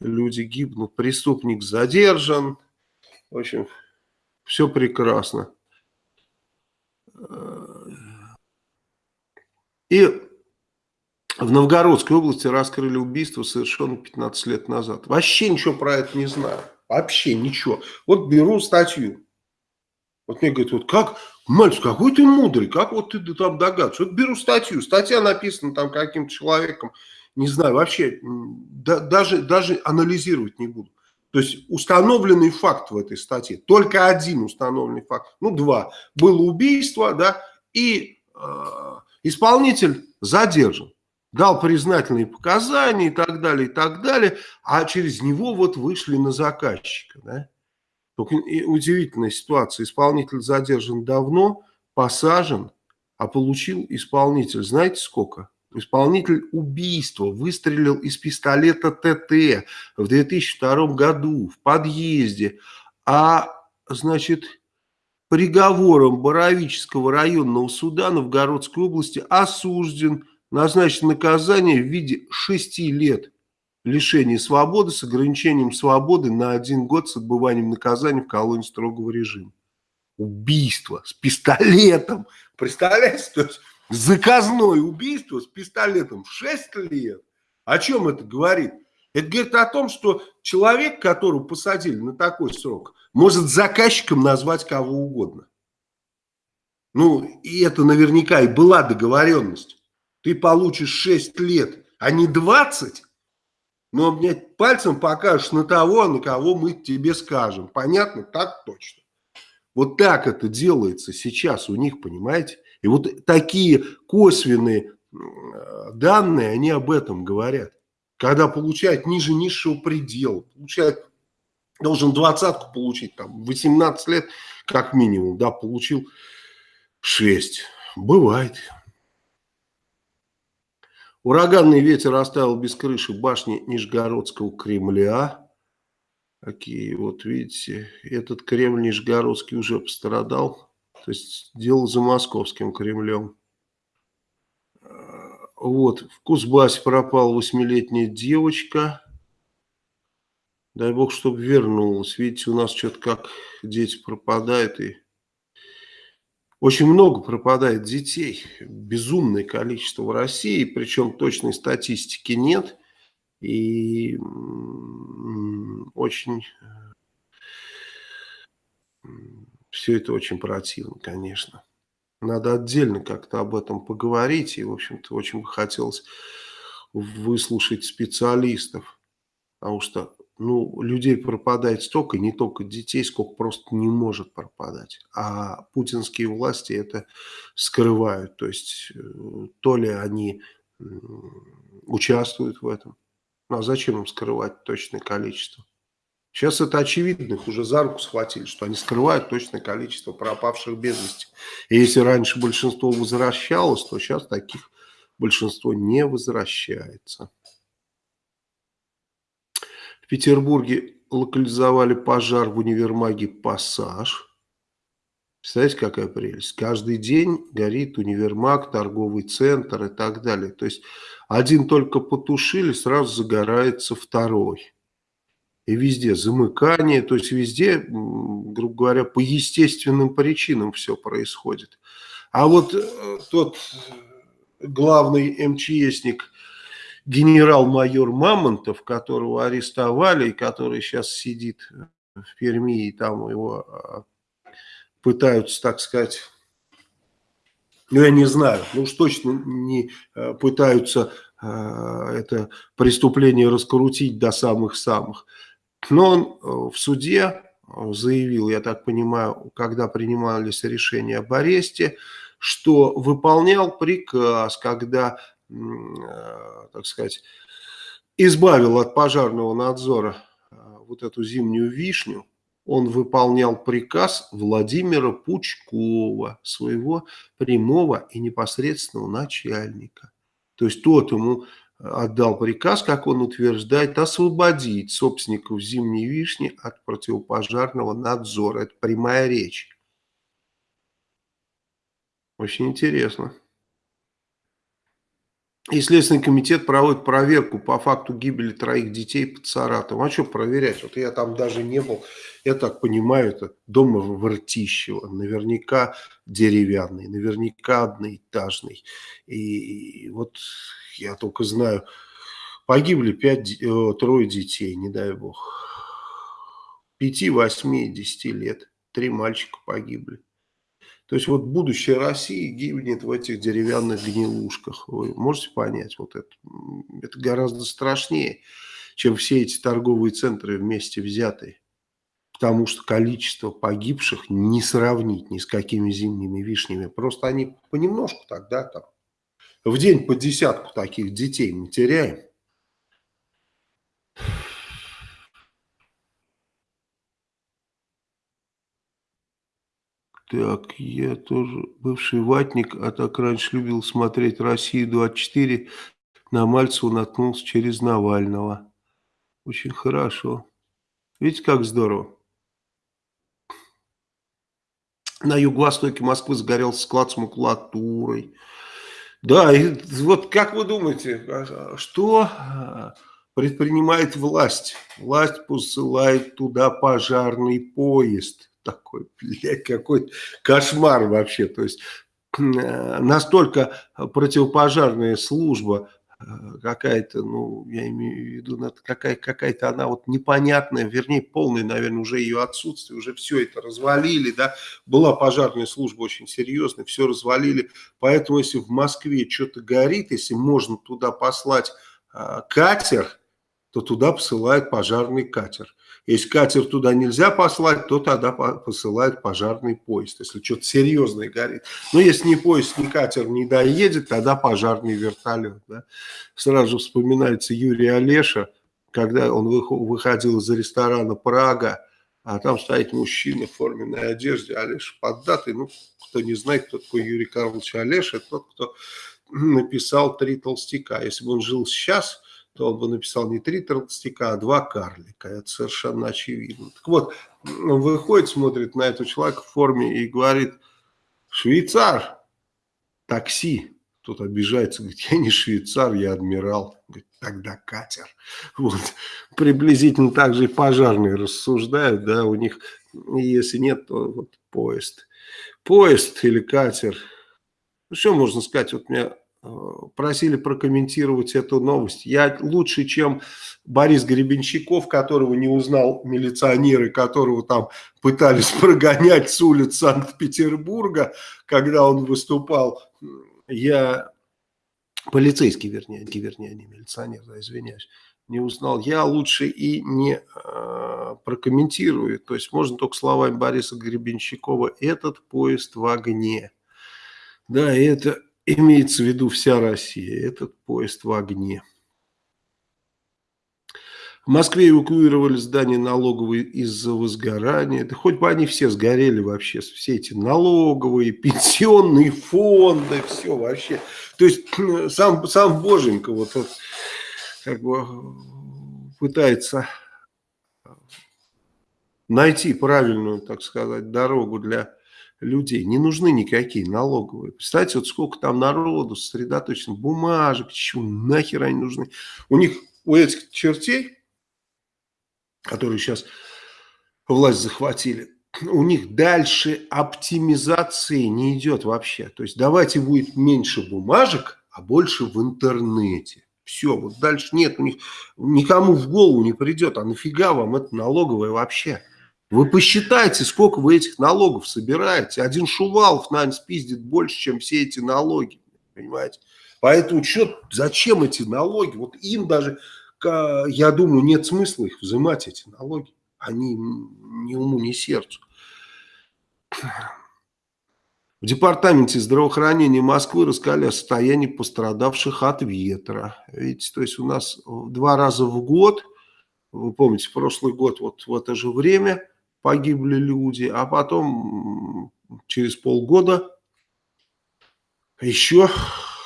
Speaker 1: люди гибнут, преступник задержан. В общем, все прекрасно. И в Новгородской области раскрыли убийство совершенно 15 лет назад. Вообще ничего про это не знаю. Вообще ничего. Вот беру статью. Вот мне говорят, вот как, мальчик, какой ты мудрый, как вот ты там догадываешься. Вот беру статью, статья написана там каким-то человеком, не знаю, вообще да, даже, даже анализировать не буду. То есть установленный факт в этой статье, только один установленный факт, ну два, было убийство, да, и э, исполнитель задержан, дал признательные показания и так далее, и так далее, а через него вот вышли на заказчика, да. Только удивительная ситуация, исполнитель задержан давно, посажен, а получил исполнитель, знаете сколько? Исполнитель убийства выстрелил из пистолета ТТ в 2002 году в подъезде, а, значит, приговором Боровического районного суда Новгородской области осужден, назначен наказание в виде 6 лет лишения свободы с ограничением свободы на один год с отбыванием наказания в колонии строгого режима. Убийство с пистолетом. Представляете? То есть заказное убийство с пистолетом 6 лет. О чем это говорит? Это говорит о том, что человек, которого посадили на такой срок, может заказчиком назвать кого угодно. Ну, и это наверняка и была договоренность. Ты получишь 6 лет, а не 20, но мне пальцем покажешь на того, на кого мы тебе скажем. Понятно? Так точно. Вот так это делается сейчас у них, понимаете? И вот такие косвенные данные, они об этом говорят. Когда получает ниже низшего предела, получает, должен двадцатку получить, там, 18 лет как минимум, да, получил 6. Бывает. Ураганный ветер оставил без крыши башни Нижегородского Кремля. Такие вот, видите, этот Кремль Нижегородский уже пострадал. То есть дело за московским Кремлем. Вот, в Кузбассе пропала восьмилетняя девочка. Дай бог, чтобы вернулась. Видите, у нас что-то как дети пропадают. И очень много пропадает детей. Безумное количество в России. Причем точной статистики нет. И очень все это очень противно, конечно. Надо отдельно как-то об этом поговорить. И, в общем-то, очень бы хотелось выслушать специалистов. Потому что ну, людей пропадает столько, не только детей, сколько просто не может пропадать. А путинские власти это скрывают. То есть, э, то ли они участвуют в этом. Ну, а зачем им скрывать точное количество? Сейчас это очевидно, их уже за руку схватили, что они скрывают точное количество пропавших без вести. И если раньше большинство возвращалось, то сейчас таких большинство не возвращается. В Петербурге локализовали пожар в универмаге «Пассаж». Представляете, какая прелесть? Каждый день горит универмаг, торговый центр и так далее. То есть один только потушили, сразу загорается второй и везде замыкание, то есть везде, грубо говоря, по естественным причинам все происходит. А вот э, тот главный МЧСник, генерал-майор Мамонтов, которого арестовали, и который сейчас сидит в Перми, и там его а, пытаются, так сказать, ну, я не знаю, ну уж точно не э, пытаются э, это преступление раскрутить до самых-самых. Но он э, в суде э, заявил, я так понимаю, когда принимались решения об аресте, что выполнял приказ, когда, э, так сказать, избавил от пожарного надзора вот эту зимнюю вишню, он выполнял приказ Владимира Пучкова, своего прямого и непосредственного начальника. То есть тот ему отдал приказ, как он утверждает, освободить собственников зимней вишни от противопожарного надзора. Это прямая речь. Очень интересно. И Следственный комитет проводит проверку по факту гибели троих детей под Саратовом. А что проверять? Вот я там даже не был. Я так понимаю, это дом в Ртищево. Наверняка деревянный, наверняка одноэтажный. И, и вот я только знаю, погибли пять, э, трое детей, не дай бог. Пяти, восьми, десяти лет. Три мальчика погибли. То есть вот будущее России гибнет в этих деревянных гнилушках. Вы можете понять? Вот это, это гораздо страшнее, чем все эти торговые центры вместе взятые. Потому что количество погибших не сравнить ни с какими зимними вишнями. Просто они понемножку тогда там. В день по десятку таких детей мы теряем. Так, я тоже бывший ватник, а так раньше любил смотреть «Россию-24». На Мальцева наткнулся через Навального. Очень хорошо. Видите, как здорово. На юго-востоке Москвы сгорел склад с макулатурой. Да, и вот как вы думаете, а, что предпринимает власть? Власть посылает туда пожарный поезд – такой, блядь, какой кошмар вообще. То есть э, настолько противопожарная служба э, какая-то, ну, я имею в виду, какая-то какая она вот непонятная, вернее, полное, наверное, уже ее отсутствие, уже все это развалили, да, была пожарная служба очень серьезная, все развалили, поэтому если в Москве что-то горит, если можно туда послать э, катер, то туда посылают пожарный катер. Если катер туда нельзя послать, то тогда посылают пожарный поезд, если что-то серьезное горит. Но если ни поезд, ни катер не доедет, тогда пожарный вертолет. Да? Сразу вспоминается Юрий Олеша, когда он выходил из ресторана «Прага», а там стоит мужчина в форменной одежде, Олеша поддатый. Ну, кто не знает, кто такой Юрий Карлович Олеша, тот, кто (clears throat) написал «Три толстяка». Если бы он жил сейчас то он бы написал не три толстяка, а два карлика. Это совершенно очевидно. Так вот, он выходит, смотрит на этого человека в форме и говорит, швейцар, такси. Тот обижается, говорит, я не швейцар, я адмирал. Говорит, тогда катер. Вот. Приблизительно так же и пожарные рассуждают, да, у них, если нет, то вот поезд. Поезд или катер. Ну, что можно сказать, вот меня просили прокомментировать эту новость. Я лучше, чем Борис Гребенщиков, которого не узнал милиционеры, которого там пытались (laughs) прогонять с улиц Санкт-Петербурга, когда он выступал. Я полицейский, вернее, вернее, не милиционер, да, извиняюсь, не узнал. Я лучше и не э, прокомментирую. То есть можно только словами Бориса Гребенщикова «этот поезд в огне». Да, это имеется в виду вся Россия. Этот поезд в огне. В Москве эвакуировали здание налоговые из-за возгорания. Да хоть бы они все сгорели вообще, все эти налоговые, пенсионные фонды, все вообще. То есть сам, сам Боженька вот, вот как бы пытается найти правильную, так сказать, дорогу для людей. Не нужны никакие налоговые. Представьте, вот сколько там народу сосредоточено, бумажек, чего нахер они нужны. У них, у этих чертей, которые сейчас власть захватили, у них дальше оптимизации не идет вообще. То есть давайте будет меньше бумажек, а больше в интернете. Все, вот дальше нет, у них никому в голову не придет, а нафига вам это налоговое вообще? Вы посчитайте, сколько вы этих налогов собираете. Один Шувалов, наверное, спиздит больше, чем все эти налоги. Понимаете? Поэтому что, зачем эти налоги? Вот им даже, я думаю, нет смысла их взимать, эти налоги. Они ни уму, ни сердцу. В департаменте здравоохранения Москвы рассказали о состоянии пострадавших от ветра. Видите, то есть у нас два раза в год, вы помните, прошлый год вот в это же время погибли люди, а потом через полгода еще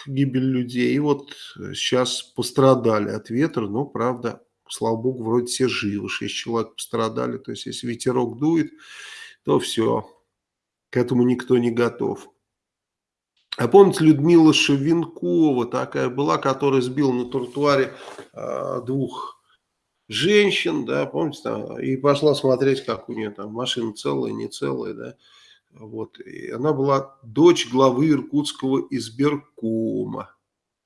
Speaker 1: гибель людей. И вот сейчас пострадали от ветра, но, правда, слава богу, вроде все живы, шесть человек пострадали. То есть, если ветерок дует, то все, к этому никто не готов. А помните, Людмила Шевенкова такая была, которая сбила на тротуаре э, двух женщин, да, помните, там, и пошла смотреть, как у нее там машина целая, не целая, да. Вот. И она была дочь главы Иркутского избиркома.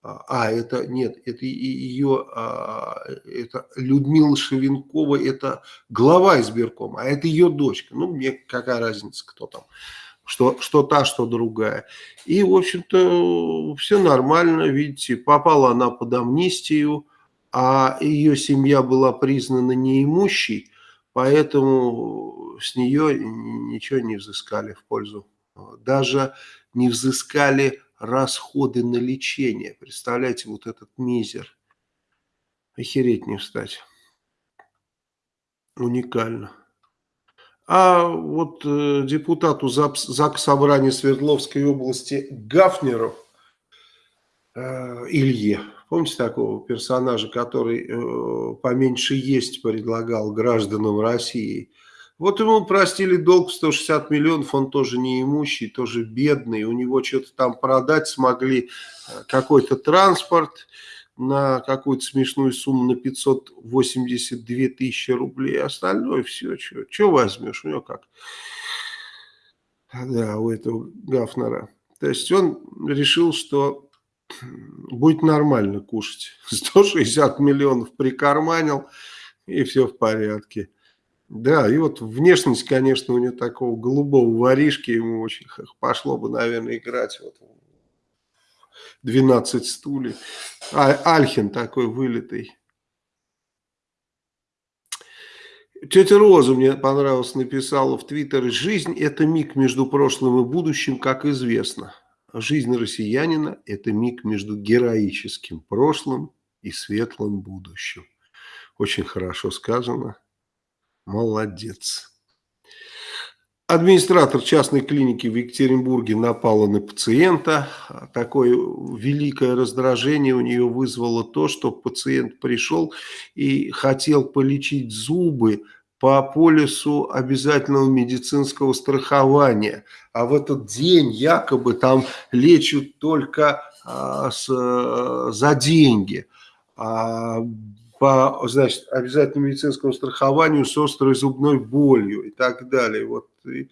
Speaker 1: А, а, это нет, это ее, а, это Людмила Шевенкова, это глава избиркома, а это ее дочка. Ну, мне какая разница, кто там, что, что та, что другая. И, в общем-то, все нормально, видите, попала она под амнистию, а ее семья была признана неимущей, поэтому с нее ничего не взыскали в пользу. Даже не взыскали расходы на лечение. Представляете, вот этот мизер. Охереть не встать. Уникально. А вот э, депутату ЗАГС Собрания Свердловской области Гафнеру э, Илье, помните такого персонажа, который э, поменьше есть предлагал гражданам России, вот ему простили долг в 160 миллионов, он тоже неимущий, тоже бедный, у него что-то там продать смогли, э, какой-то транспорт на какую-то смешную сумму на 582 тысячи рублей, остальное все, что, что возьмешь, у него как, да, у этого Гафнера. То есть он решил, что будет нормально кушать, (laughs) 160 миллионов прикарманил, и все в порядке. Да, и вот внешность, конечно, у него такого голубого воришки, ему очень пошло бы, наверное, играть вот 12 стульев. А, Альхин такой вылитый. Тетя Роза мне понравилось, написала в Твиттере, жизнь это миг между прошлым и будущим, как известно. Жизнь россиянина это миг между героическим прошлым и светлым будущим. Очень хорошо сказано. Молодец. Администратор частной клиники в Екатеринбурге напала на пациента. Такое великое раздражение у нее вызвало то, что пациент пришел и хотел полечить зубы по полису обязательного медицинского страхования. А в этот день якобы там лечат только а, с, за деньги. А по значит, обязательному медицинскому страхованию с острой зубной болью и так далее. Вот и,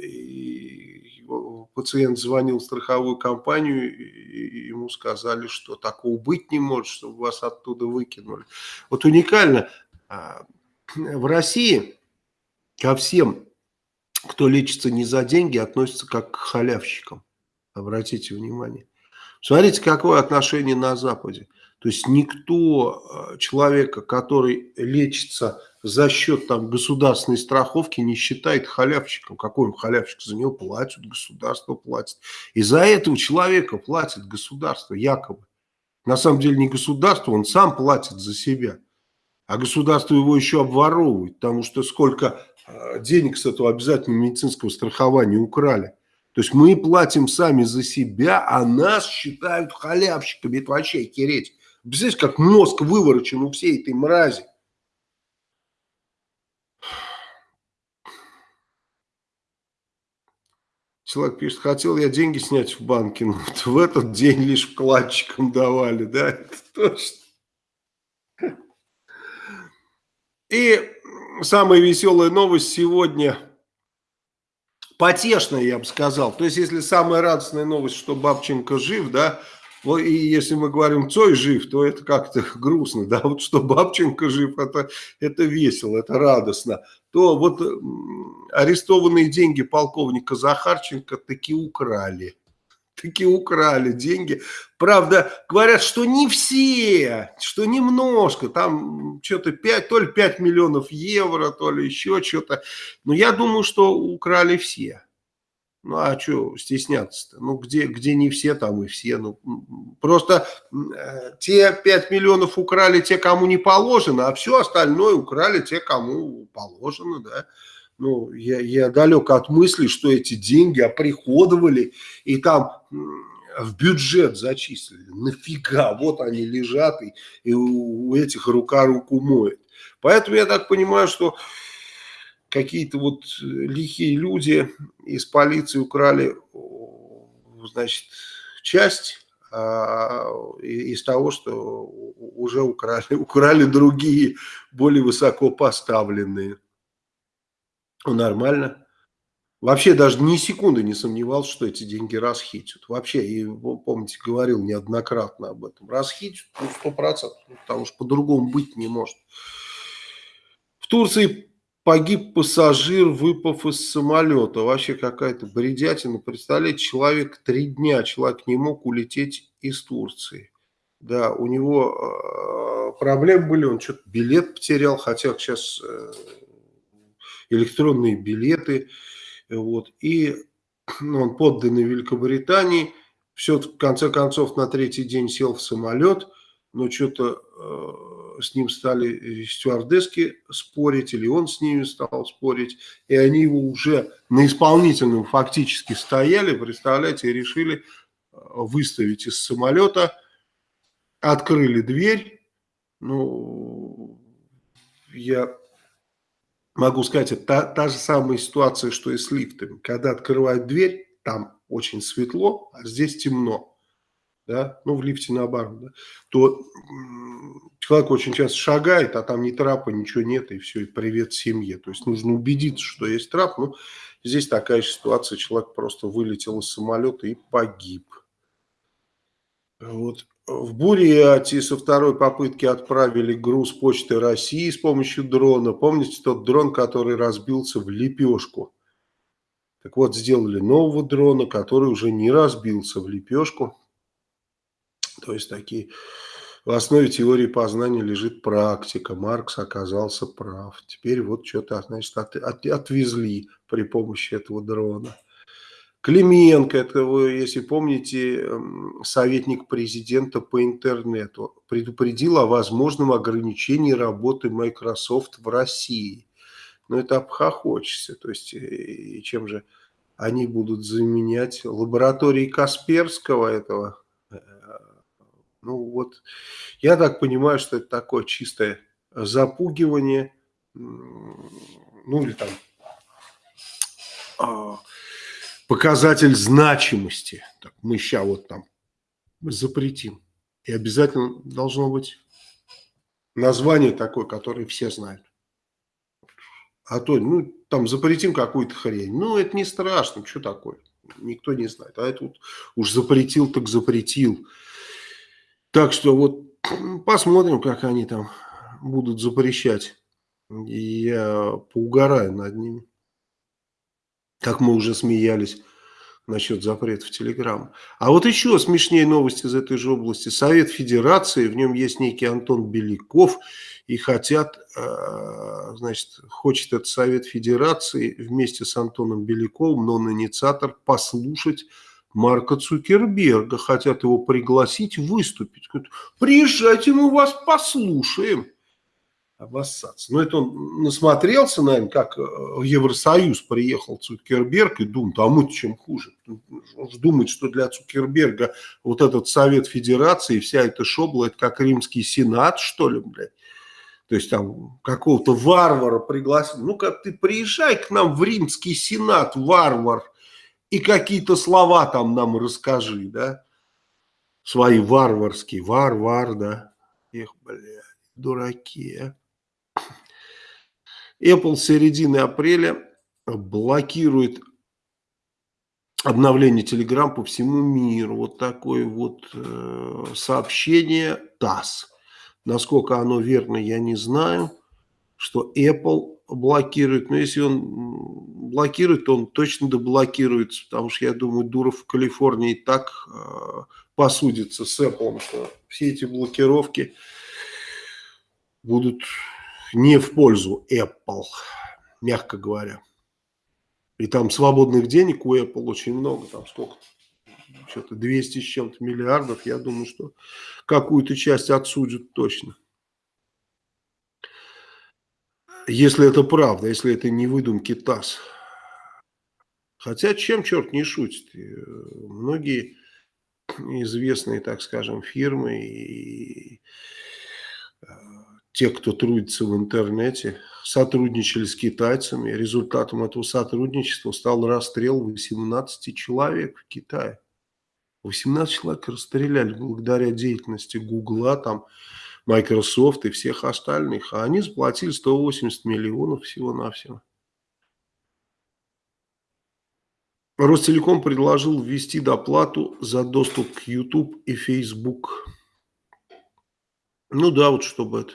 Speaker 1: и пациент звонил в страховую компанию, и ему сказали, что такого быть не может, чтобы вас оттуда выкинули. Вот уникально, а, в России ко всем, кто лечится не за деньги, относятся как к халявщикам. Обратите внимание. Смотрите, какое отношение на Западе. То есть никто э, человека, который лечится за счет там, государственной страховки, не считает халявщиком. Какой он халявщик? За него платят, государство платит. И за этого человека платит государство, якобы. На самом деле не государство, он сам платит за себя. А государство его еще обворовывает, потому что сколько э, денег с этого обязательного медицинского страхования украли. То есть мы платим сами за себя, а нас считают халявщиками. Это вообще кереть. Представляете, как мозг выворочен у всей этой мрази. Человек пишет, хотел я деньги снять в банке, но вот в этот день лишь вкладчикам давали, да, это точно. И самая веселая новость сегодня, потешная, я бы сказал. То есть, если самая радостная новость, что Бабченко жив, да, и если мы говорим, Цой жив, то это как-то (laughs) грустно, да, вот что Бабченко жив, это, это весело, это радостно. То вот арестованные деньги полковника Захарченко таки украли. Таки украли деньги. Правда, говорят, что не все, что немножко, там что-то 5, то ли 5 миллионов евро, то ли еще что-то. Но я думаю, что украли все. Ну, а что стесняться-то? Ну, где, где не все, там и все. Ну, просто э, те 5 миллионов украли те, кому не положено, а все остальное украли те, кому положено, да. Ну, я, я далек от мысли, что эти деньги оприходовали и там в бюджет зачислили. Нафига? Вот они лежат, и, и у этих рука руку моет. Поэтому я так понимаю, что какие-то вот э, лихие люди из полиции украли значит, часть а, из того, что уже украли, (laughs) украли другие, более высоко поставленные. Ну, нормально. Вообще даже ни секунды не сомневался, что эти деньги расхитят. Вообще, и помните, говорил неоднократно об этом. Расхитят, ну, сто процентов, потому что по-другому быть не может. В Турции погиб пассажир, выпав из самолета. Вообще какая-то бредятина. Представляете, человек три дня, человек не мог улететь из Турции. Да, у него э, проблемы были, он что-то билет потерял, хотя сейчас э, электронные билеты вот. И ну, он подданный Великобритании. Все, в конце концов, на третий день сел в самолет, но что-то э, с ним стали стюардесски спорить, или он с ними стал спорить, и они его уже на исполнительном фактически стояли, представляете, и решили э, выставить из самолета, открыли дверь, ну, я могу сказать, это та, та же самая ситуация, что и с лифтами. Когда открывают дверь, там очень светло, а здесь темно. Да? Ну, в лифте наоборот. Да? То человек очень часто шагает, а там ни трапа, ничего нет, и все, и привет семье. То есть нужно убедиться, что есть трап. Ну, здесь такая же ситуация, человек просто вылетел из самолета и погиб. Вот. В Бурятии со второй попытки отправили груз почты России с помощью дрона. Помните тот дрон, который разбился в лепешку? Так вот, сделали нового дрона, который уже не разбился в лепешку. То есть такие... В основе теории познания лежит практика. Маркс оказался прав. Теперь вот что-то, значит, от, от, отвезли при помощи этого дрона. Клименко, это вы, если помните, эм, советник президента по интернету, предупредил о возможном ограничении работы Microsoft в России. Но это обхохочется. То есть, э, чем же они будут заменять лаборатории Касперского этого? Э, ну вот, я так понимаю, что это такое чистое запугивание, ну или там а, показатель значимости. Так, мы сейчас вот там запретим. И обязательно должно быть название такое, которое все знают. А то, ну, там запретим какую-то хрень. Ну, это не страшно, что такое? Никто не знает. А это вот уж запретил, так запретил. Так что вот посмотрим, как они там будут запрещать. И я поугараю над ними как мы уже смеялись насчет запрета в Телеграм. А вот еще смешнее новости из этой же области. Совет Федерации, в нем есть некий Антон Беляков, и хотят, э, значит, хочет этот Совет Федерации вместе с Антоном Беляковым, но он инициатор, послушать Марка Цукерберга, хотят его пригласить выступить. Приезжайте, мы вас послушаем обоссаться. Но это он насмотрелся, наверное, как э, в Евросоюз приехал Цукерберг и думает, а мы чем хуже. Он же думает, что для Цукерберга вот этот Совет Федерации, вся эта шобла, это как римский сенат, что ли, блядь. То есть там какого-то варвара пригласил. Ну-ка ты приезжай к нам в римский сенат, варвар, и какие-то слова там нам расскажи, да. Свои варварские, варвар, да. Эх, блядь, дураки, а. Apple с середины апреля блокирует обновление Telegram по всему миру. Вот такое вот э, сообщение ТАСС. Насколько оно верно, я не знаю, что Apple блокирует. Но если он блокирует, то он точно доблокируется, потому что, я думаю, Дуров в Калифорнии так э, посудится с Apple, что все эти блокировки будут не в пользу Apple, мягко говоря. И там свободных денег у Apple очень много, там сколько что-то 200 с чем-то миллиардов, я думаю, что какую-то часть отсудят точно. Если это правда, если это не выдумки ТАСС. Хотя чем черт не шутит. Многие известные, так скажем, фирмы и те, кто трудится в интернете, сотрудничали с китайцами. Результатом этого сотрудничества стал расстрел 18 человек в Китае. 18 человек расстреляли благодаря деятельности Гугла, там, Microsoft и всех остальных. А они заплатили 180 миллионов всего-навсего. Ростелеком предложил ввести доплату за доступ к YouTube и Facebook. Ну да, вот чтобы это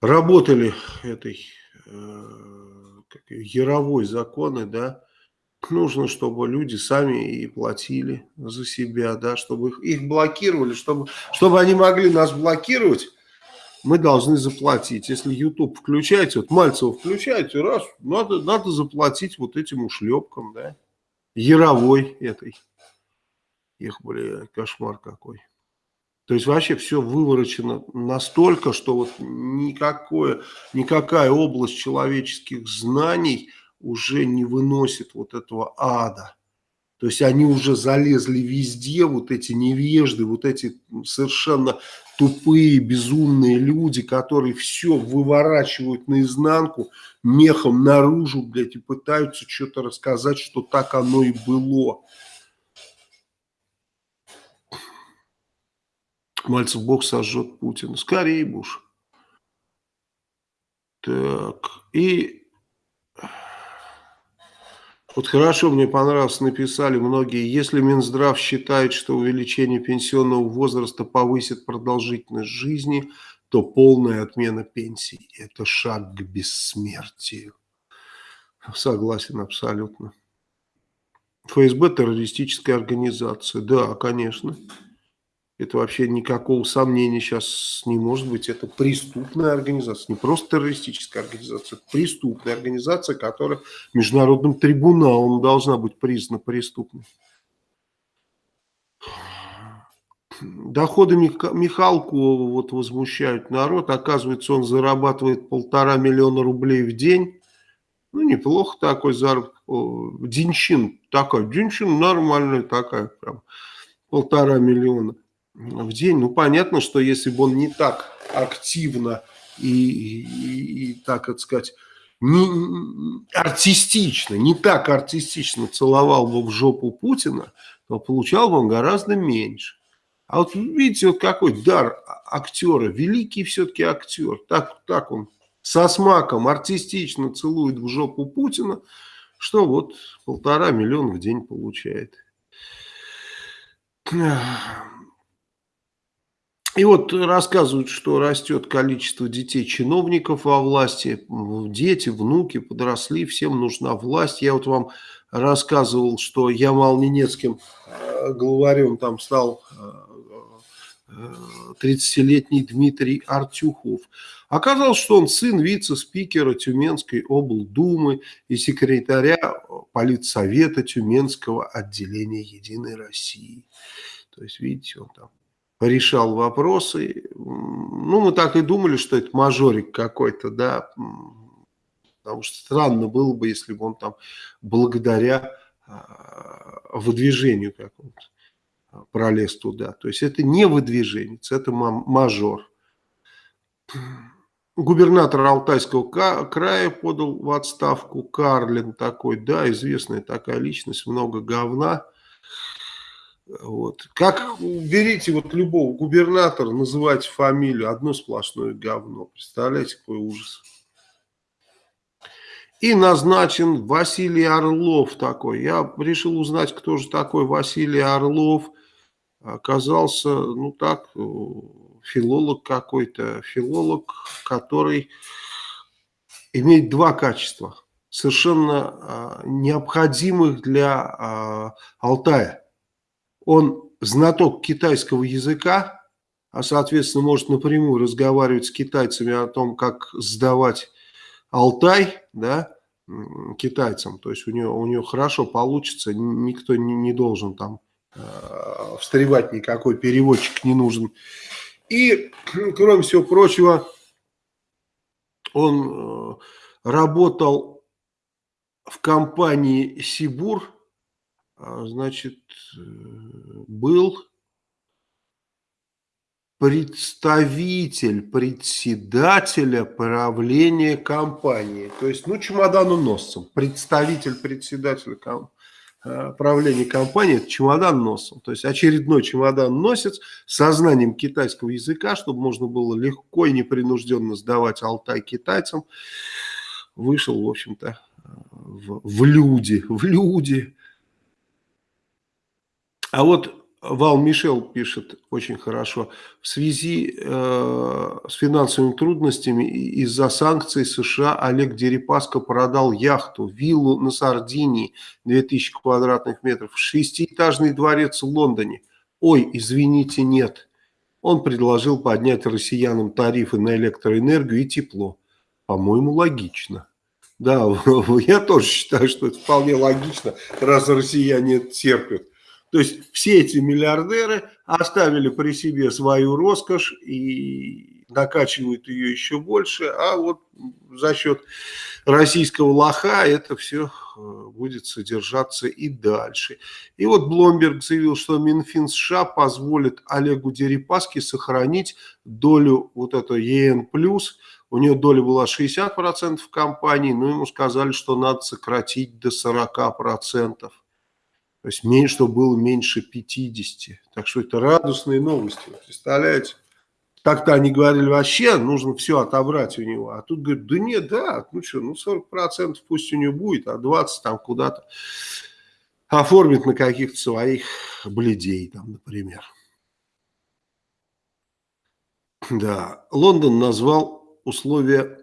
Speaker 1: работали этой э, яровой законы, да, нужно, чтобы люди сами и платили за себя, да, чтобы их, их блокировали, чтобы, чтобы они могли нас блокировать, мы должны заплатить. Если YouTube включаете, вот Мальцева включаете, раз, надо, надо заплатить вот этим ушлепкам, да, яровой этой. Их, бля, кошмар какой. То есть вообще все выворочено настолько, что вот никакое, никакая область человеческих знаний уже не выносит вот этого ада. То есть они уже залезли везде, вот эти невежды, вот эти совершенно тупые, безумные люди, которые все выворачивают наизнанку, мехом наружу, блядь, и пытаются что-то рассказать, что так оно и было. Мальцев Бог сожжет Путина. Скорее, Буш. Так, и вот хорошо, мне понравилось, написали многие, если Минздрав считает, что увеличение пенсионного возраста повысит продолжительность жизни, то полная отмена пенсий – это шаг к бессмертию. Согласен абсолютно. ФСБ – террористическая организация. Да, конечно. Это вообще никакого сомнения сейчас не может быть. Это преступная организация, не просто террористическая организация, это преступная организация, которая международным трибуналом должна быть признана преступной. Доходы Михалку вот возмущают народ. Оказывается, он зарабатывает полтора миллиона рублей в день. Ну, неплохо такой заработок. Денщин такая. Денщин нормальная такая. Прям полтора миллиона в день. Ну, понятно, что если бы он не так активно и, и, и так, так сказать, не, артистично, не так артистично целовал бы в жопу Путина, то получал бы он гораздо меньше. А вот видите, вот какой дар актера, великий все-таки актер, так, так он со смаком артистично целует в жопу Путина, что вот полтора миллиона в день получает. И вот рассказывают, что растет количество детей-чиновников во власти, дети, внуки подросли, всем нужна власть. Я вот вам рассказывал, что Ямал-Ненецким э, главарем там стал 30-летний э, Дмитрий Артюхов. Оказалось, что он сын вице-спикера Тюменской облдумы и секретаря политсовета Тюменского отделения «Единой России». То есть, видите, он там решал вопросы. Ну, мы так и думали, что это мажорик какой-то, да, потому что странно было бы, если бы он там благодаря а, выдвижению какому-то а, пролез туда. То есть это не выдвиженец, это мажор. Губернатор Алтайского края подал в отставку Карлин такой, да, известная такая личность, много говна. Вот. Как берите вот любого губернатора, называйте фамилию, одно сплошное говно. Представляете, какой ужас. И назначен Василий Орлов такой. Я решил узнать, кто же такой Василий Орлов. Оказался, ну так, филолог какой-то. Филолог, который имеет два качества, совершенно а, необходимых для а, Алтая он знаток китайского языка, а соответственно может напрямую разговаривать с китайцами о том, как сдавать Алтай, да, китайцам. То есть у него, у него хорошо получится, никто не, не должен там э, встревать, никакой переводчик не нужен. И, (clears throat) кроме всего прочего, он э, работал в компании Сибур, значит, э, был представитель председателя правления компании. То есть, ну, чемоданоносцем, представитель председателя э, правления компании, это чемодан носом. То есть очередной чемодан носец с знанием китайского языка, чтобы можно было легко и непринужденно сдавать Алтай китайцам, вышел, в общем-то, в, в люди, в люди. А вот Вал Мишел пишет очень хорошо. В связи э, с финансовыми трудностями из-за санкций США Олег Дерипаска продал яхту, виллу на Сардинии, 2000 квадратных метров, шестиэтажный дворец в Лондоне. Ой, извините, нет. Он предложил поднять россиянам тарифы на электроэнергию и тепло. По-моему, логично. Да, (laughs) я тоже считаю, что это вполне логично, раз россияне терпят. То есть все эти миллиардеры оставили при себе свою роскошь и накачивают ее еще больше, а вот за счет российского лоха это все э, будет содержаться и дальше. И вот Бломберг заявил, что Минфин США позволит Олегу Дерипаске сохранить долю вот этого ЕН+, у нее доля была 60% в компании, но ему сказали, что надо сократить до 40%. То есть, меньше, чтобы было меньше 50. Так что это радостные новости. Представляете? Так-то они говорили, вообще нужно все отобрать у него. А тут говорят, да нет, да, ну что, ну 40% пусть у него будет, а 20% там куда-то оформит на каких-то своих бледей, там, например. Да, Лондон назвал условия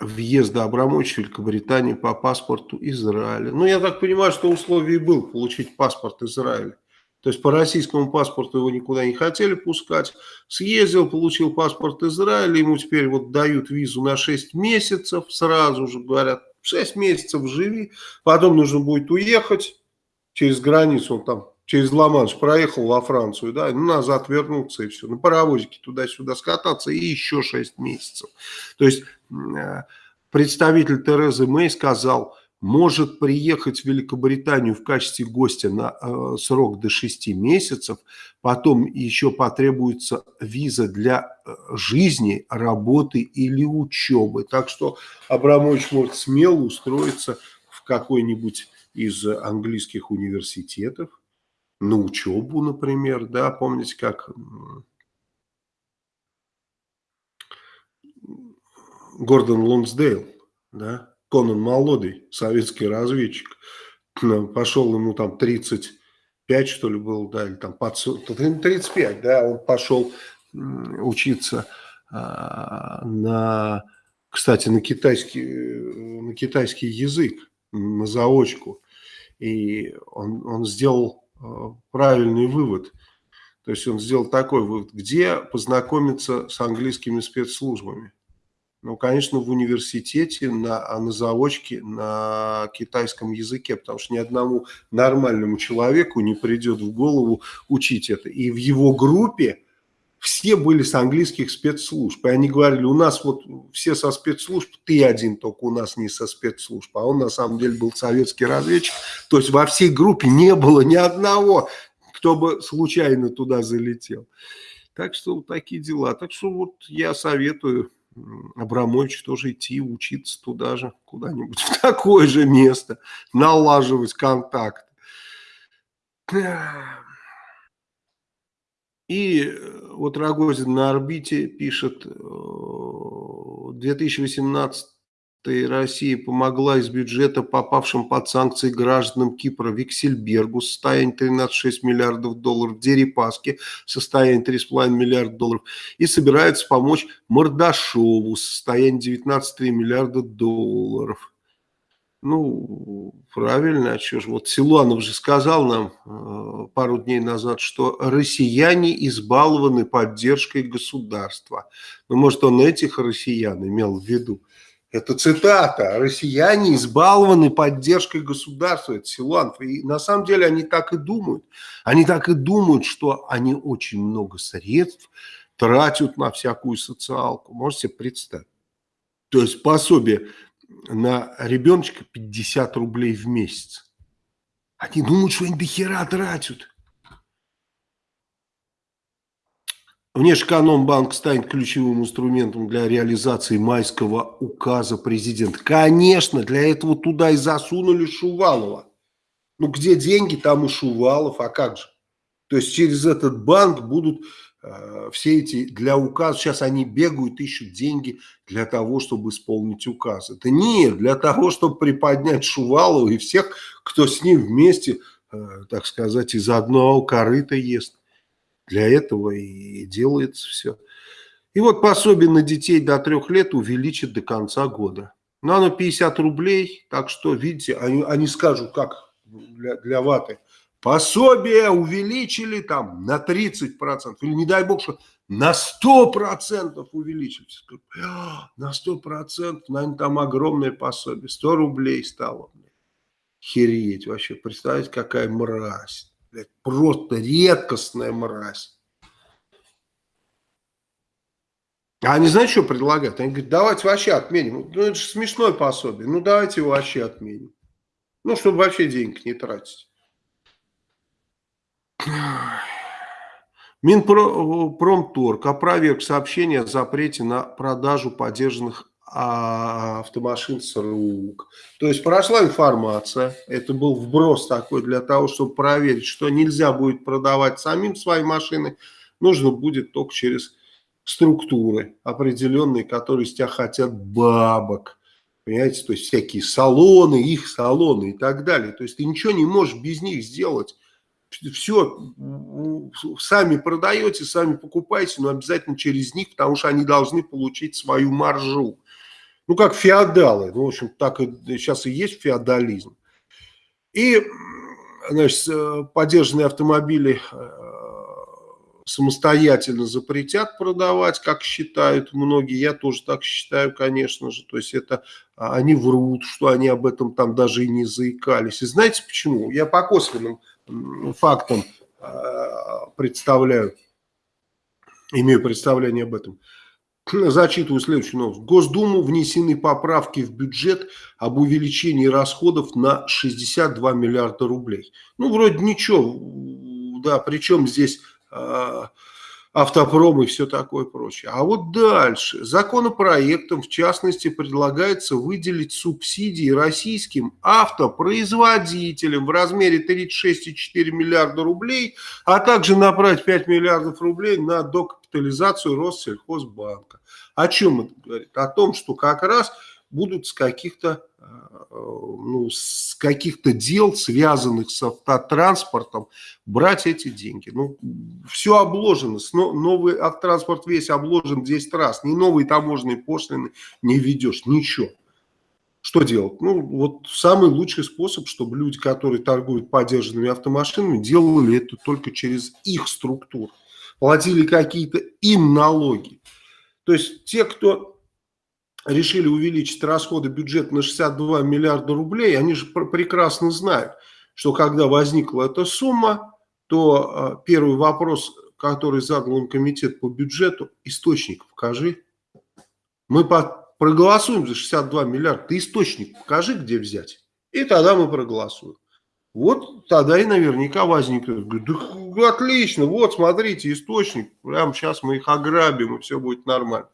Speaker 1: въезда Абрамовича в Великобританию по паспорту Израиля. Ну, я так понимаю, что условие был получить паспорт Израиля. То есть по российскому паспорту его никуда не хотели пускать. Съездил, получил паспорт Израиля, ему теперь вот дают визу на 6 месяцев, сразу же говорят, 6 месяцев живи, потом нужно будет уехать через границу, он там через Ла-Манш проехал во Францию, да, ну, назад вернуться и все, на паровозике туда-сюда скататься и еще 6 месяцев. То есть э, представитель Терезы Мэй сказал, может приехать в Великобританию в качестве гостя на э, срок до 6 месяцев, потом еще потребуется виза для э, жизни, работы или учебы. Так что Абрамович может смело устроиться в какой-нибудь из английских университетов, на учебу, например, да, помните, как Гордон Лонсдейл, да, Конан Молодый, советский разведчик, пошел ему там 35, что ли, было, да, или там под 35, да, он пошел учиться а, на, кстати, на китайский, на китайский язык, на заочку, и он, он сделал Э, правильный вывод. То есть он сделал такой вывод, где познакомиться с английскими спецслужбами. Ну, конечно, в университете, на, а на заочке, на китайском языке, потому что ни одному нормальному человеку не придет в голову учить это. И в его группе все были с английских спецслужб. И они говорили, у нас вот все со спецслужб, ты один только у нас не со спецслужб. А он на самом деле был советский разведчик. То есть во всей группе не было ни одного, кто бы случайно туда залетел. Так что вот такие дела. Так что вот я советую Абрамович тоже идти учиться туда же, куда-нибудь (laughs) в такое же место, налаживать контакт. И э, вот Рогозин на орбите пишет, 2018 э, Россия помогла из бюджета попавшим под санкции гражданам Кипра Виксельбергу состояние 13,6 миллиардов долларов, Дерипаске состояние 3,5 миллиарда долларов и собирается помочь Мордашову состояние 19,3 миллиарда долларов. Ну, правильно, а что ж, вот Силуанов же сказал нам э, пару дней назад, что россияне избалованы поддержкой государства. Ну, может, он этих россиян имел в виду. Это цитата. Россияне избалованы поддержкой государства. Это Силуанов. И на самом деле они так и думают. Они так и думают, что они очень много средств тратят на всякую социалку. Можете себе представить. То есть пособие на ребеночка 50 рублей в месяц. Они думают, что они до хера тратят. Внешэкономбанк станет ключевым инструментом для реализации майского указа президента. Конечно, для этого туда и засунули Шувалова. Ну, где деньги, там и Шувалов, а как же? То есть через этот банк будут все эти, для указа, сейчас они бегают, ищут деньги для того, чтобы исполнить указ. Это нет, для того, чтобы приподнять Шувалова и всех, кто с ним вместе, э, так сказать, из одного корыта ест. Для этого и делается все. И вот пособие на детей до трех лет увеличат до конца года. Но оно 50 рублей, так что, видите, они, они скажут, как для, для ваты. Пособие увеличили там на 30%, или не дай бог, что на 100% увеличили. «А, на 100%, наверное, там огромное пособие, 100 рублей стало. Хереть вообще, представьте, какая мразь. Просто редкостная мразь. А они, знаете, что предлагают? Они говорят, давайте вообще отменим. Ну, это же смешное пособие. Ну, давайте его вообще отменим. Ну, чтобы вообще денег не тратить. Минпромторг опроверг сообщение о запрете на продажу поддержанных а, автомашин с рук. То есть прошла информация, это был вброс такой для того, чтобы проверить, что нельзя будет продавать самим свои машины, нужно будет только через структуры определенные, которые с тебя хотят бабок. Понимаете, то есть всякие салоны, их салоны и так далее. То есть ты ничего не можешь без них сделать. Все, сами продаете, сами покупаете, но обязательно через них, потому что они должны получить свою маржу. Ну, как феодалы. Ну, в общем, так и, сейчас и есть феодализм. И, значит, э, поддержанные автомобили э, самостоятельно запретят продавать, как считают многие. Я тоже так считаю, конечно же. То есть это а, они врут, что они об этом там даже и не заикались. И знаете почему? Я по косвенным фактам а, представляю, имею представление об этом. Зачитываю следующую новость. В Госдуму внесены поправки в бюджет об увеличении расходов на 62 миллиарда рублей. Ну, вроде ничего. Да, причем здесь а, автопром и все такое прочее. А вот дальше. Законопроектом, в частности, предлагается выделить субсидии российским автопроизводителям в размере 36,4 миллиарда рублей, а также направить 5 миллиардов рублей на докапитализацию Россельхозбанка. О чем это говорит? О том, что как раз будут с каких-то ну, с каких-то дел, связанных с автотранспортом, брать эти деньги. Ну, все обложено. Новый автотранспорт весь обложен 10 раз. Ни новые таможенные пошлины не ведешь, ничего. Что делать? Ну, вот самый лучший способ, чтобы люди, которые торгуют подержанными автомашинами, делали это только через их структуру. Платили какие-то им налоги. То есть те, кто решили увеличить расходы бюджета на 62 миллиарда рублей, они же прекрасно знают, что когда возникла эта сумма, то а, первый вопрос, который задал им комитет по бюджету, источник покажи. Мы по, проголосуем за 62 миллиарда, ты источник покажи, где взять. И тогда мы проголосуем. Вот тогда и наверняка возникнет. Да, отлично, вот смотрите, источник, прямо сейчас мы их ограбим, и все будет нормально.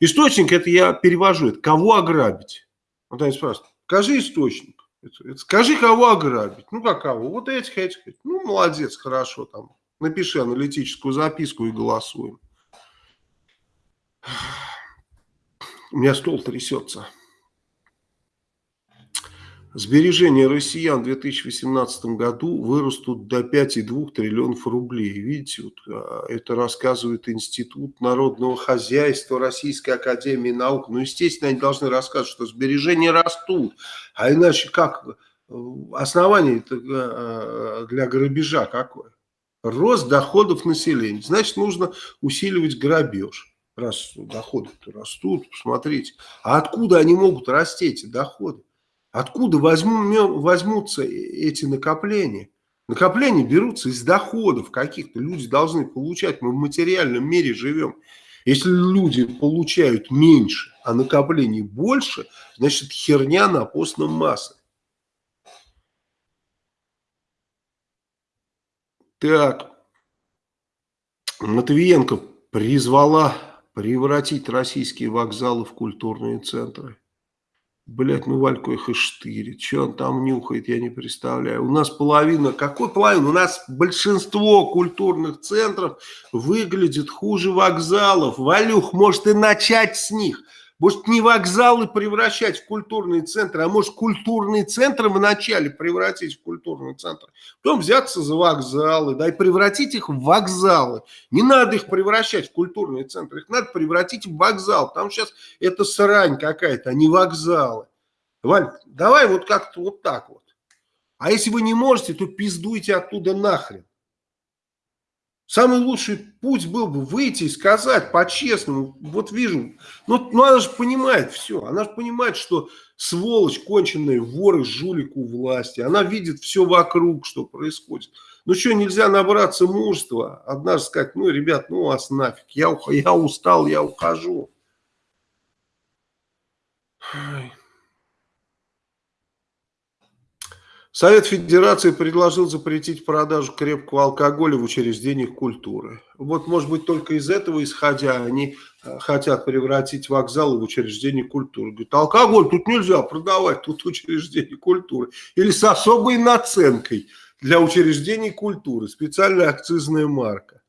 Speaker 1: Источник, это я перевожу, это кого ограбить? Вот они спрашивают, скажи источник. Это, это, скажи, кого ограбить. Ну, как кого? Вот этих, этих. Ну, молодец, хорошо. там. Напиши аналитическую записку и голосуем. У меня стол трясется. Сбережения россиян в 2018 году вырастут до 5,2 триллионов рублей. Видите, вот, а, это рассказывает Институт народного хозяйства Российской Академии Наук. Ну, естественно, они должны рассказывать, что сбережения растут. А иначе как? Основание а, для грабежа какое? Рост доходов населения. Значит, нужно усиливать грабеж. Раз доходы растут, посмотрите. А откуда они могут расти, эти доходы? Откуда возьму, возьмутся эти накопления? Накопления берутся из доходов каких-то. Люди должны получать. Мы в материальном мире живем. Если люди получают меньше, а накоплений больше, значит херня на постном массе. Так, Матвиенко призвала превратить российские вокзалы в культурные центры. Блять, ну Вальку их и штырит. Что он там нюхает, я не представляю. У нас половина, какой половина? У нас большинство культурных центров выглядит хуже вокзалов. Валюх, может и начать с них. Может, не вокзалы превращать в культурные центры, а может, культурные центры вначале превратить в культурный центр. Потом взяться за вокзалы, да, и превратить их в вокзалы. Не надо их превращать в культурные центры, их надо превратить в вокзал. Там сейчас это срань какая-то, а не вокзалы. Валь, давай вот как-то вот так вот. А если вы не можете, то пиздуйте оттуда нахрен. Самый лучший путь был бы выйти и сказать по-честному, вот вижу, ну, ну она же понимает все, она же понимает, что сволочь конченая, воры, жулик у власти, она видит все вокруг, что происходит. Ну что, нельзя набраться мужества, однажды сказать, ну, ребят, ну вас нафиг, я, я устал, я ухожу. Ой. Совет Федерации предложил запретить продажу крепкого алкоголя в учреждениях культуры. Вот, может быть, только из этого исходя они э, хотят превратить вокзалы в учреждения культуры. Говорят, алкоголь тут нельзя продавать, тут учреждение культуры. Или с особой наценкой для учреждений культуры. Специальная акцизная марка.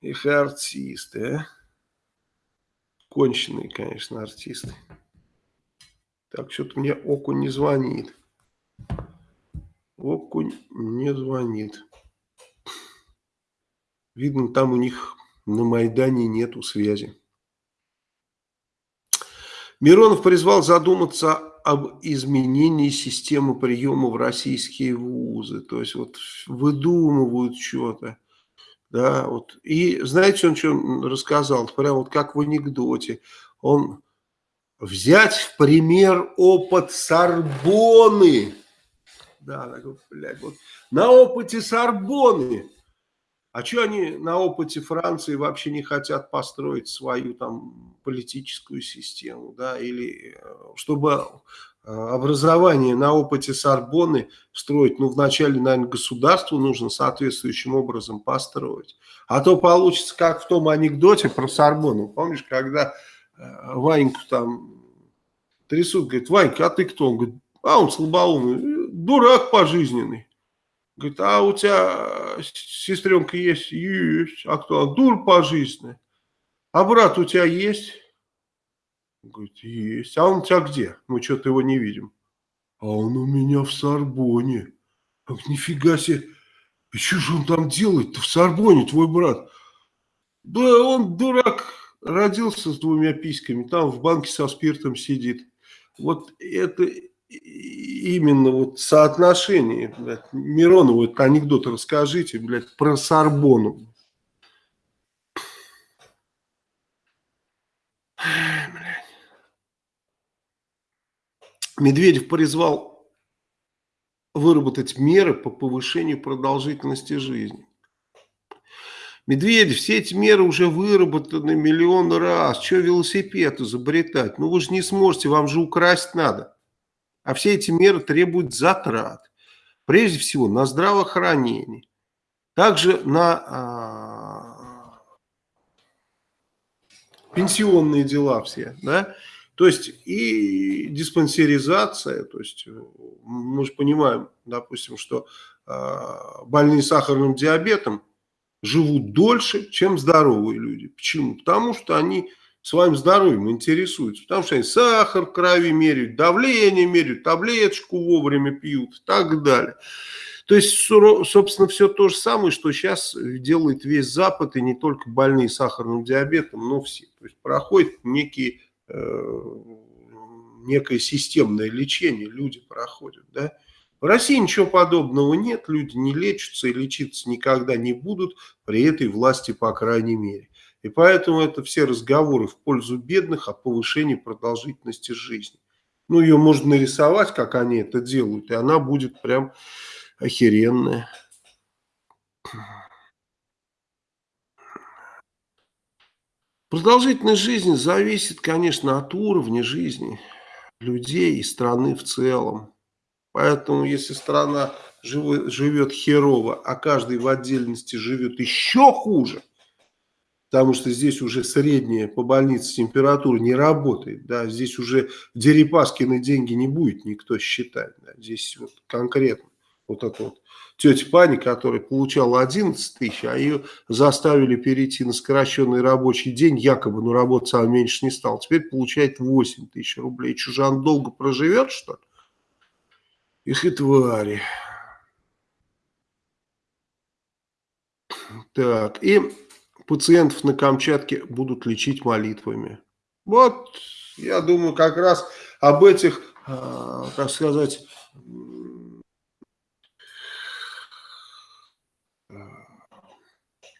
Speaker 1: Их артисты, а? Конченые, конечно, артисты. Так, что-то мне окунь не звонит. Окунь не звонит. Видно, там у них на Майдане нету связи. Миронов призвал задуматься об изменении системы приема в российские вузы. То есть вот выдумывают что-то. Да, вот. И знаете, он что рассказал? Прям вот как в анекдоте. Он взять в пример опыт Сорбоны да, блядь, вот на опыте Сорбоны. А что они на опыте Франции вообще не хотят построить свою там политическую систему, да, или э, чтобы э, образование на опыте Сорбоны строить, ну, вначале, наверное, государству нужно соответствующим образом построить. А то получится, как в том анекдоте про Сорбону. Помнишь, когда э, Ваньку там трясут, говорит, Ванька, а ты кто? Он говорит, а он слабоумный дурак пожизненный. Говорит, а у тебя сестренка есть? Есть. А кто? Дур пожизненный. А брат у тебя есть? Говорит, есть. А он у тебя где? Мы что-то его не видим. А он у меня в Сорбоне. Говорит, нифига себе. И что же он там делает-то в Сорбоне, твой брат? Да он дурак, родился с двумя письками, там в банке со спиртом сидит. Вот это именно вот соотношение, блядь, Миронову этот анекдот расскажите, блядь, про Сорбону. Медведев призвал выработать меры по повышению продолжительности жизни. Медведев, все эти меры уже выработаны миллион раз. Что велосипед изобретать? Ну вы же не сможете, вам же украсть надо. А все эти меры требуют затрат. Прежде всего на здравоохранение. Также на а, пенсионные дела все. Да? То есть и диспансеризация, то есть э, мы же понимаем, допустим, что э, больные сахарным диабетом живут дольше, чем здоровые люди. Почему? Потому что они своим здоровьем интересуются, потому что они сахар в крови меряют, давление меряют, таблеточку вовремя пьют и так далее. То есть, собственно, все то же самое, что сейчас делает весь Запад, и не только больные сахарным диабетом, но все. То есть проходит некие, э, некое системное лечение, люди проходят. Да? В России ничего подобного нет, люди не лечатся и лечиться никогда не будут при этой власти, по крайней мере. И поэтому это все разговоры в пользу бедных о повышении продолжительности жизни. Ну, ее можно нарисовать, как они это делают, и она будет прям охеренная. Продолжительность жизни зависит, конечно, от уровня жизни людей и страны в целом. Поэтому, если страна живет херово, а каждый в отдельности живет еще хуже, потому что здесь уже средняя по больнице температура не работает, да, здесь уже Дерипаскины деньги не будет никто считать, да, здесь вот конкретно вот это вот тетя Пани, которая получала 11 тысяч, а ее заставили перейти на скороченный рабочий день, якобы, но работать она меньше не стала, теперь получает 8 тысяч рублей. Чужан долго проживет, что ли? Их и твари. Так, и пациентов на Камчатке будут лечить молитвами. Вот, я думаю, как раз об этих, э, так сказать,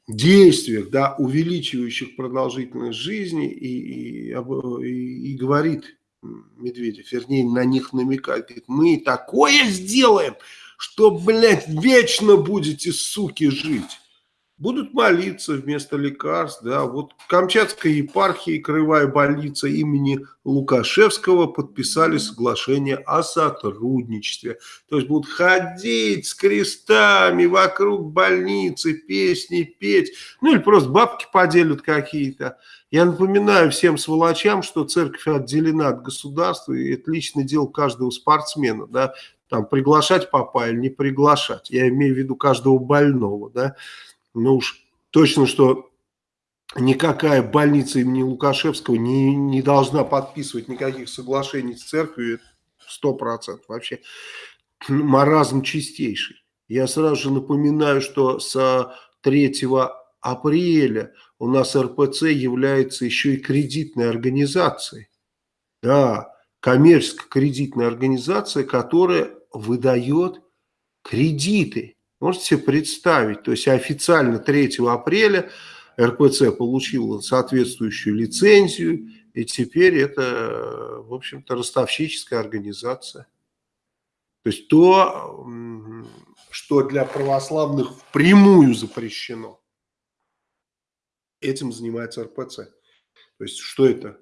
Speaker 1: действиях, да, увеличивающих продолжительность жизни и, и, и, и говорит Медведев, вернее, на них намекает, говорит, мы такое сделаем, что, блядь, вечно будете, суки, жить будут молиться вместо лекарств. Да. Вот Камчатская епархия и Краевая больница имени Лукашевского подписали соглашение о сотрудничестве. То есть будут ходить с крестами вокруг больницы, песни петь, ну или просто бабки поделят какие-то. Я напоминаю всем сволочам, что церковь отделена от государства, и это личное дело каждого спортсмена, да, там приглашать папа или не приглашать. Я имею в виду каждого больного, да ну уж точно, что никакая больница имени Лукашевского не, не должна подписывать никаких соглашений с церковью, сто процентов вообще маразм чистейший. Я сразу же напоминаю, что с 3 апреля у нас РПЦ является еще и кредитной организацией. Да, коммерческая кредитная организация, которая выдает кредиты Можете себе представить, то есть официально 3 апреля РПЦ получила соответствующую лицензию, и теперь это, в общем-то, ростовщическая организация. То есть то, что для православных впрямую запрещено, этим занимается РПЦ. То есть что это?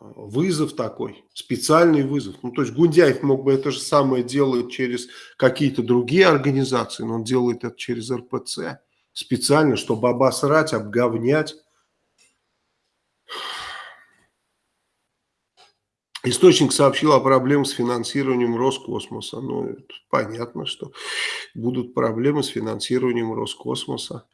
Speaker 1: Вызов такой, специальный вызов. Ну, то есть Гундяев мог бы это же самое делать через какие-то другие организации, но он делает это через РПЦ специально, чтобы обосрать, обговнять. Источник сообщил о проблемах с финансированием Роскосмоса. Ну, понятно, что будут проблемы с финансированием Роскосмоса.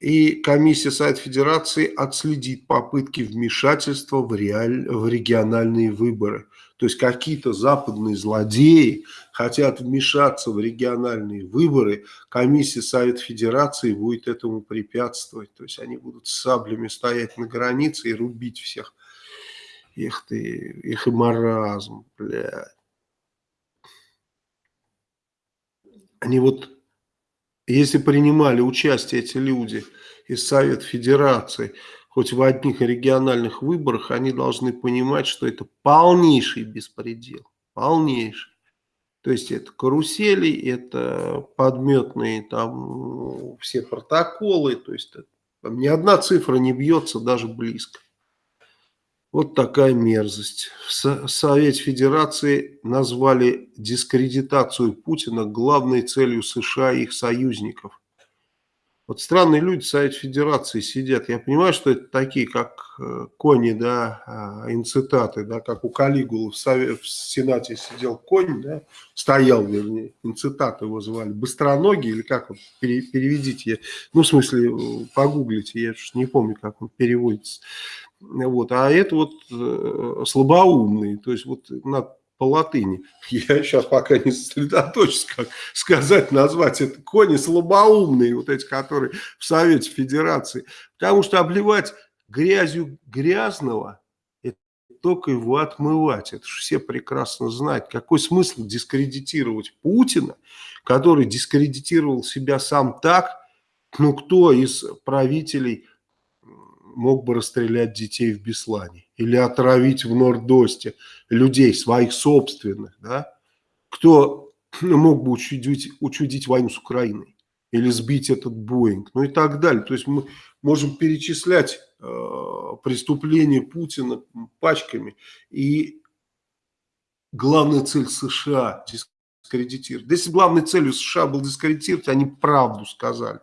Speaker 1: И комиссия Совет Федерации отследит попытки вмешательства в, реаль... в региональные выборы. То есть какие-то западные злодеи хотят вмешаться в региональные выборы, комиссия Совет Федерации будет этому препятствовать. То есть они будут с саблями стоять на границе и рубить всех. Их ты, их и маразм, блядь. Они вот если принимали участие эти люди из Совета Федерации, хоть в одних региональных выборах, они должны понимать, что это полнейший беспредел. Полнейший. То есть это карусели, это подметные там все протоколы, то есть ни одна цифра не бьется даже близко. Вот такая мерзость. В Совете Федерации назвали дискредитацию Путина главной целью США и их союзников. Вот странные люди в Совете Федерации сидят. Я понимаю, что это такие, как э, кони, да, а, инцитаты, да, как у Калигулы в, в Сенате сидел конь, да, стоял, вернее, инцитаты его звали, быстроногий или как вот, переведите, ну, в смысле, э, погуглите, я не помню, как он переводится. Вот, а это вот э, слабоумные, то есть вот надо по латыни. Я сейчас пока не сосредоточусь, как сказать, назвать это кони слабоумные, вот эти, которые в Совете Федерации. Потому что обливать грязью грязного, это только его отмывать. Это же все прекрасно знают. Какой смысл дискредитировать Путина, который дискредитировал себя сам так, ну кто из правителей мог бы расстрелять детей в Беслане или отравить в Нордосте людей своих собственных, да? Кто мог бы учудить, учудить войну с Украиной или сбить этот Боинг, ну и так далее. То есть мы можем перечислять э, преступления Путина пачками и главная цель США дискредитировать. Если главной целью США был дискредитировать, они правду сказали.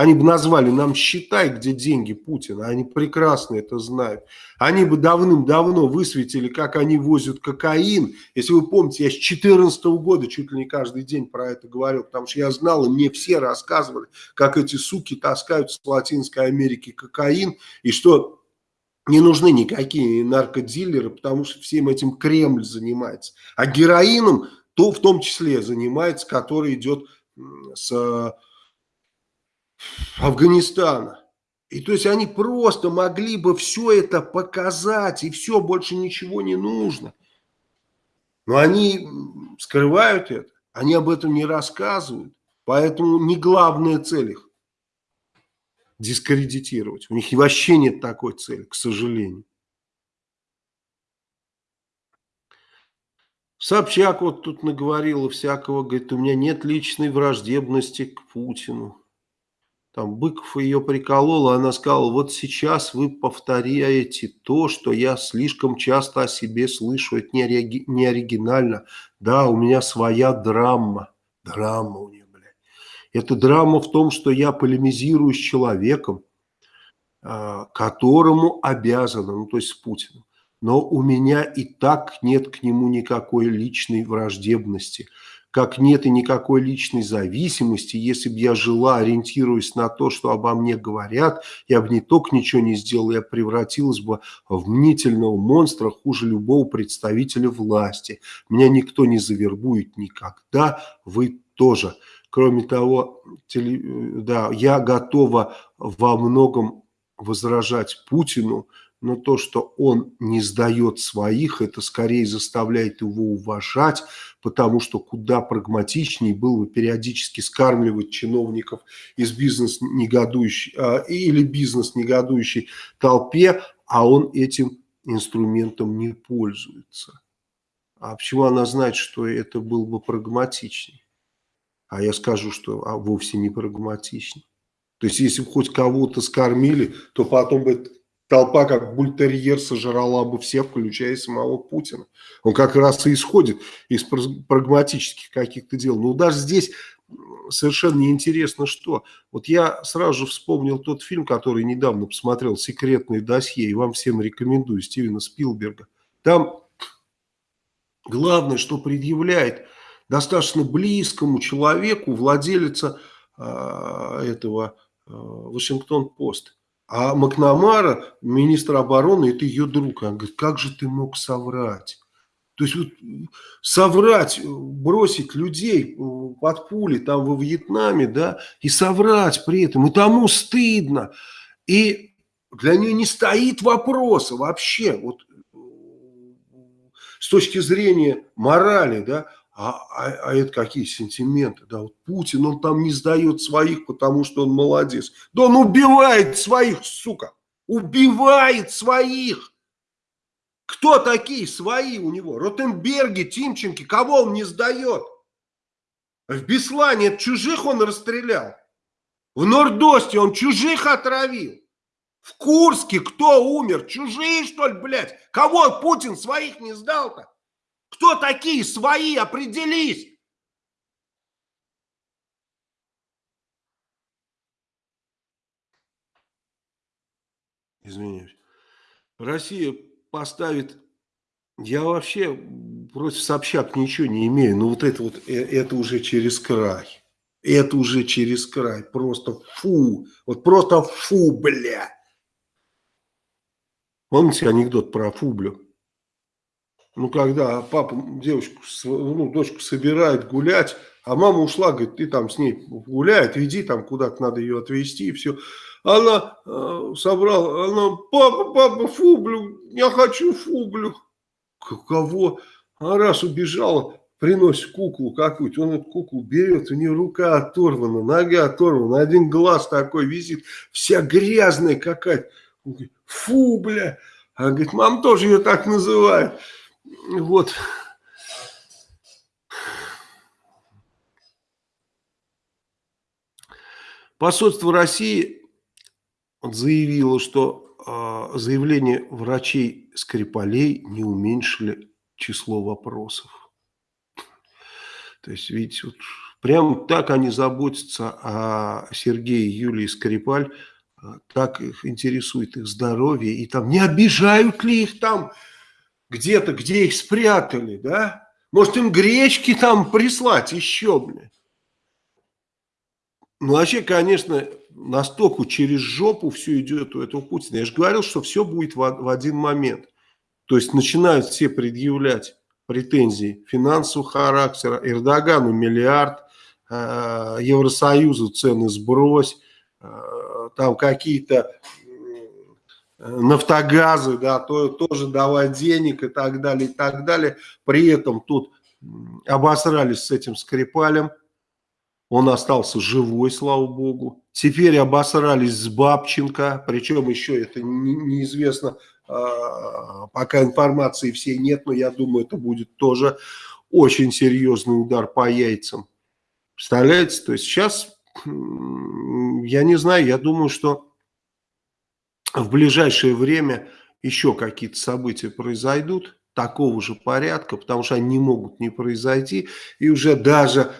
Speaker 1: Они бы назвали нам считай, где деньги Путина. Они прекрасно это знают. Они бы давным-давно высветили, как они возят кокаин. Если вы помните, я с 2014 года чуть ли не каждый день про это говорил, потому что я знал, и мне все рассказывали, как эти суки таскают с Латинской Америки кокаин, и что не нужны никакие наркодилеры, потому что всем этим Кремль занимается. А героином то в том числе занимается, который идет с Афганистана. И то есть они просто могли бы все это показать, и все, больше ничего не нужно. Но они скрывают это, они об этом не рассказывают. Поэтому не главная цель их дискредитировать. У них вообще нет такой цели, к сожалению. Собчак вот тут наговорила всякого, говорит, у меня нет личной враждебности к Путину. Там Быков ее приколол, а она сказала, вот сейчас вы повторяете то, что я слишком часто о себе слышу, это не, ори не оригинально. Да, у меня своя драма, драма у нее, блядь. Это драма в том, что я полемизирую с человеком, а, которому обязана, ну то есть с Путиным. Но у меня и так нет к нему никакой личной враждебности как нет и никакой личной зависимости. Если бы я жила, ориентируясь на то, что обо мне говорят, я бы не только ничего не сделала, я превратилась бы в мнительного монстра хуже любого представителя власти. Меня никто не завербует никогда, вы тоже. Кроме того, теле, да, я готова во многом возражать Путину, но то, что он не сдает своих, это скорее заставляет его уважать, потому что куда прагматичнее было бы периодически скармливать чиновников из бизнес-негодующей а, или бизнес-негодующей толпе, а он этим инструментом не пользуется. А почему она знает, что это было бы прагматичнее? А я скажу, что а, вовсе не прагматичнее. То есть, если бы хоть кого-то скормили, то потом бы толпа, как бультерьер, сожрала бы всех, включая самого Путина. Он как раз и исходит из прагматических каких-то дел. Но даже здесь совершенно неинтересно что. Вот я сразу же вспомнил тот фильм, который недавно посмотрел, «Секретное досье», и вам всем рекомендую, Стивена Спилберга. Там главное, что предъявляет достаточно близкому человеку, владелица э, этого э, Вашингтон-Пост – а Макнамара, министр обороны, это ее друг. Она говорит, как же ты мог соврать? То есть вот, соврать, бросить людей под пули там во Вьетнаме, да, и соврать при этом, и тому стыдно. И для нее не стоит вопроса вообще, вот с точки зрения морали, да, а, а, а это какие сентименты? Да, вот Путин, он там не сдает своих, потому что он молодец. Да он убивает своих, сука. Убивает своих. Кто такие свои у него? Ротенберги, Тимченки, кого он не сдает? В Беслане чужих он расстрелял. В Нордосте он чужих отравил. В Курске кто умер? Чужие, что ли, блядь? Кого Путин своих не сдал-то? Кто такие свои? Определись. Извиняюсь. Россия поставит... Я вообще против Собчак ничего не имею, но вот это вот, э, это уже через край. Это уже через край. Просто фу. Вот просто фу, бля. Помните анекдот про фублю? Ну, когда папа девочку, ну, дочку собирает гулять, а мама ушла, говорит, ты там с ней гуляет, иди там куда-то надо ее отвезти и все. Она э, собрала, она, папа, папа, фублю, я хочу фублю. Кого? А раз убежала, приносит куклу какую-то, он эту куклу берет, у нее рука оторвана, нога оторвана, один глаз такой висит, вся грязная какая-то. Фу, бля. Она говорит, мам тоже ее так называет. Вот. Посольство России заявило, что э, заявления врачей Скрипалей не уменьшили число вопросов. То есть, видите, вот Прям так они заботятся о Сергее Юлии Скрипаль, а, так их интересует их здоровье, и там не обижают ли их там где-то, где их спрятали, да? Может им гречки там прислать еще, блин. Ну, вообще, конечно, настолько через жопу все идет у этого Путина. Я же говорил, что все будет в, в один момент. То есть начинают все предъявлять претензии финансового характера. Эрдогану миллиард, э, Евросоюзу цены сбрось, э, там какие-то нафтогазы, да, то, тоже давать денег и так далее, и так далее. При этом тут обосрались с этим Скрипалем, он остался живой, слава богу. Теперь обосрались с Бабченко, причем еще это неизвестно, а, пока информации всей нет, но я думаю, это будет тоже очень серьезный удар по яйцам. Представляете, то есть сейчас, я не знаю, я думаю, что в ближайшее время еще какие-то события произойдут такого же порядка, потому что они не могут не произойти, и уже даже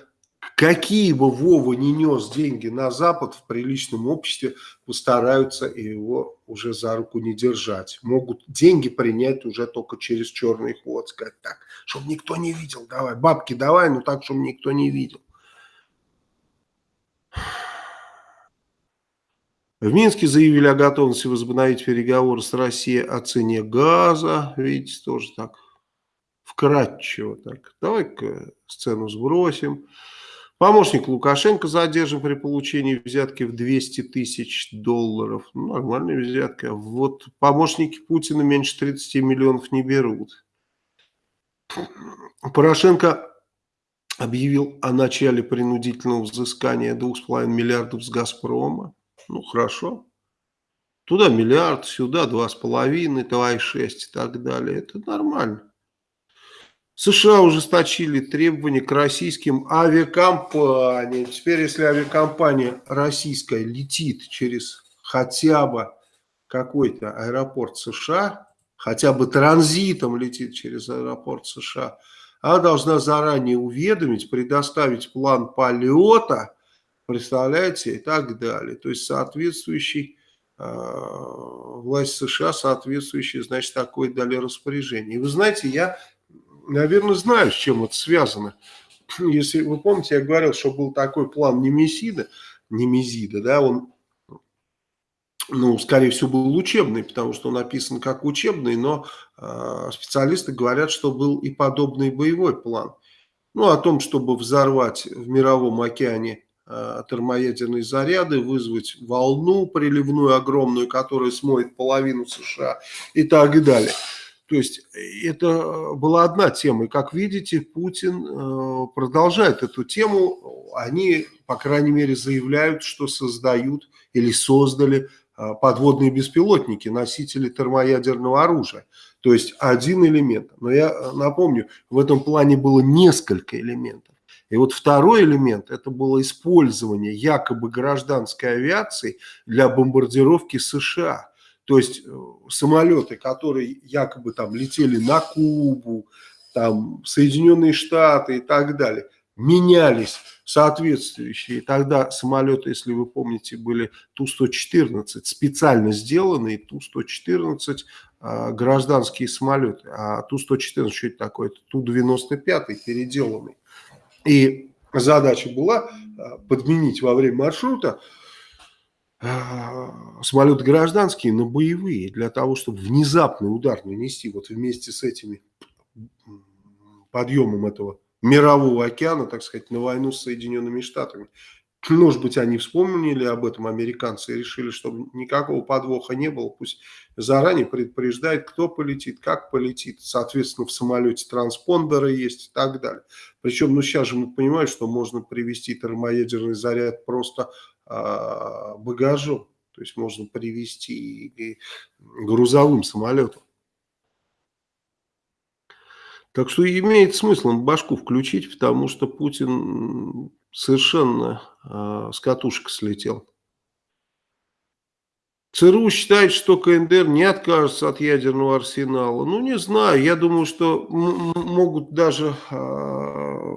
Speaker 1: какие бы Вова не нес деньги на Запад в приличном обществе, постараются его уже за руку не держать. Могут деньги принять уже только через черный ход, сказать так, чтобы никто не видел, давай, бабки давай, но так, чтобы никто не видел. В Минске заявили о готовности возобновить переговоры с Россией о цене газа. Видите, тоже так вкратчиво так. Давай-ка сцену сбросим. Помощник Лукашенко задержан при получении взятки в 200 тысяч долларов. Ну, нормальная взятка. Вот помощники Путина меньше 30 миллионов не берут. Порошенко объявил о начале принудительного взыскания 2,5 миллиардов с «Газпрома». Ну, хорошо. Туда миллиард, сюда 2,5, 2,6 и так далее. Это нормально. США ужесточили требования к российским авиакомпаниям. Теперь, если авиакомпания российская летит через хотя бы какой-то аэропорт США, хотя бы транзитом летит через аэропорт США, она должна заранее уведомить, предоставить план полета, представляете, и так далее. То есть соответствующий э, власть США, соответствующий, значит, такое дали распоряжение. И вы знаете, я наверное, знаю, с чем это связано. (clears throat) Если вы помните, я говорил, что был такой план Немезида, Немезида, да, он, ну, скорее всего, был учебный, потому что он написан как учебный, но э, специалисты говорят, что был и подобный боевой план. Ну, о том, чтобы взорвать в мировом океане термоядерные заряды, вызвать волну приливную огромную, которая смоет половину США и так далее. То есть э, это э, была одна тема. И как видите, Путин э, продолжает эту тему. Они, по крайней мере, заявляют, что создают или создали подводные беспилотники, носители термоядерного оружия. То есть один элемент. Но я напомню, в этом плане было несколько элементов. И вот второй элемент, это было использование якобы гражданской авиации для бомбардировки США. То есть э, самолеты, которые якобы там летели на Кубу, там Соединенные Штаты и так далее, менялись соответствующие. Тогда самолеты, если вы помните, были Ту-114, специально сделанные Ту-114 э, гражданские самолеты. А Ту-114, что это такое? Это Ту-95 переделанный. И задача была э, подменить во время маршрута а, самолеты гражданские, но боевые, для того, чтобы внезапный удар нанести вот вместе с этими подъемом этого мирового океана, так сказать, на войну с Соединенными Штатами. Может быть, они вспомнили об этом, американцы, и решили, чтобы никакого подвоха не было. Пусть заранее предупреждает, кто полетит, как полетит. Соответственно, в самолете транспондеры есть и так далее. Причем, ну, сейчас же мы понимаем, что можно привести термоядерный заряд просто а, багажом. То есть можно привезти и грузовым самолетом. Так что имеет смысл башку включить, потому что Путин совершенно э, с катушек слетел. ЦРУ считает, что КНДР не откажется от ядерного арсенала. Ну, не знаю. Я думаю, что могут даже э,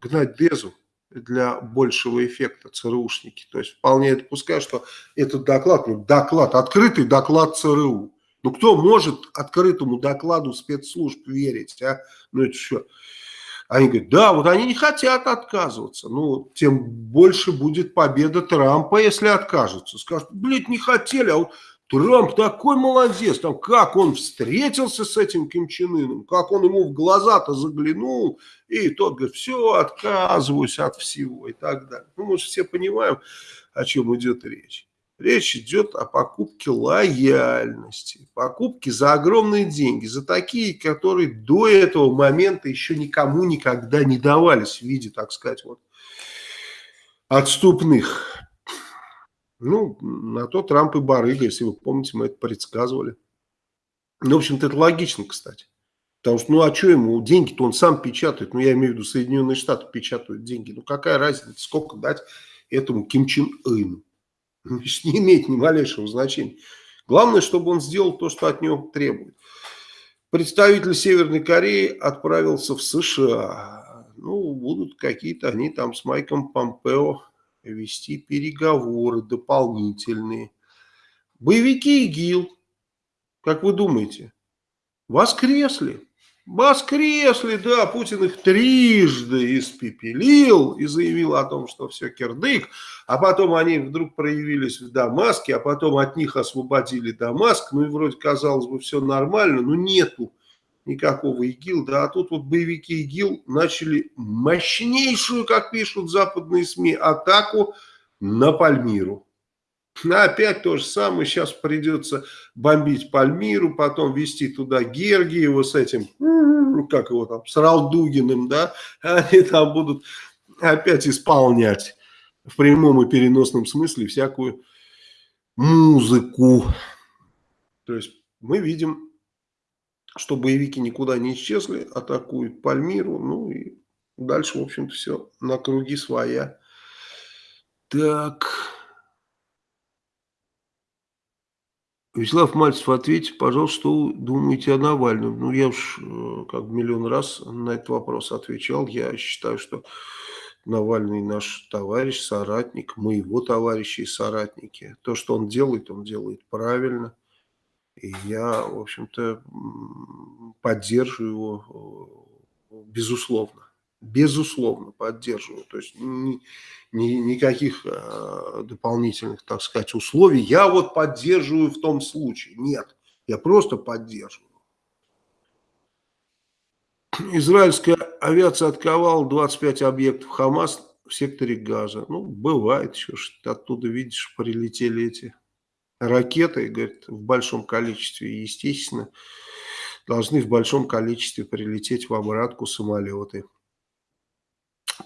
Speaker 1: гнать Дезу для большего эффекта ЦРУшники. То есть вполне допускаю, что этот доклад, ну, доклад, открытый доклад ЦРУ. Ну, кто может открытому докладу спецслужб верить, а? Ну, это что? Они говорят, да, вот они не хотят отказываться. Ну, тем больше будет победа Трампа, если откажутся. Скажут, блядь, не хотели, а вот Трамп такой молодец, там, как он встретился с этим Ким Чен Ыном, как он ему в глаза-то заглянул, и тот говорит, все, отказываюсь от всего и так далее. Ну, мы же все понимаем, о чем идет речь. Речь идет о покупке лояльности, покупке за огромные деньги, за такие, которые до этого момента еще никому никогда не давались в виде, так сказать, вот отступных. Ну, на то Трамп и барыга, если вы помните, мы это предсказывали. Ну, в общем-то, это логично, кстати. Потому что, ну, а что ему, деньги-то он сам печатает. Ну, я имею в виду, Соединенные Штаты печатают деньги. Ну, какая разница, сколько дать этому Ким Чен Ыну? (laughs) не имеет ни малейшего значения. Главное, чтобы он сделал то, что от него требует. Представитель Северной Кореи отправился в США. Ну, будут какие-то они там с Майком Помпео вести переговоры дополнительные. Боевики ИГИЛ, как вы думаете, воскресли? Воскресли, да, Путин их трижды испепелил и заявил о том, что все кирдык, а потом они вдруг проявились в Дамаске, а потом от них освободили Дамаск, ну и вроде казалось бы все нормально, но нету никакого ИГИЛ, да, а тут вот боевики ИГИЛ начали мощнейшую, как пишут западные СМИ, атаку на Пальмиру. Опять то же самое, сейчас придется бомбить Пальмиру, потом вести туда Гергиева с этим, как его там, с Ралдугиным, да, они там будут опять исполнять в прямом и переносном смысле всякую музыку. То есть мы видим, что боевики никуда не исчезли, атакуют Пальмиру, ну и дальше, в общем-то, все на круги своя. Так... Вячеслав Мальцев, ответьте, пожалуйста, что вы думаете о Навальном? Ну, я уж э, как миллион раз на этот вопрос отвечал. Я считаю, что Навальный наш товарищ, соратник, мы его товарищи и соратники. То, что он делает, он делает правильно. И я, в общем-то, поддерживаю его э, безусловно безусловно, поддерживаю. То есть ни, ни, никаких э, дополнительных, так сказать, условий. Я вот поддерживаю в том случае. Нет, я просто поддерживаю. Израильская авиация отковала 25 объектов Хамас в секторе Газа. Ну, бывает еще, что оттуда, видишь, прилетели эти ракеты, говорит, в большом количестве. И, естественно, должны в большом количестве прилететь в обратку самолеты.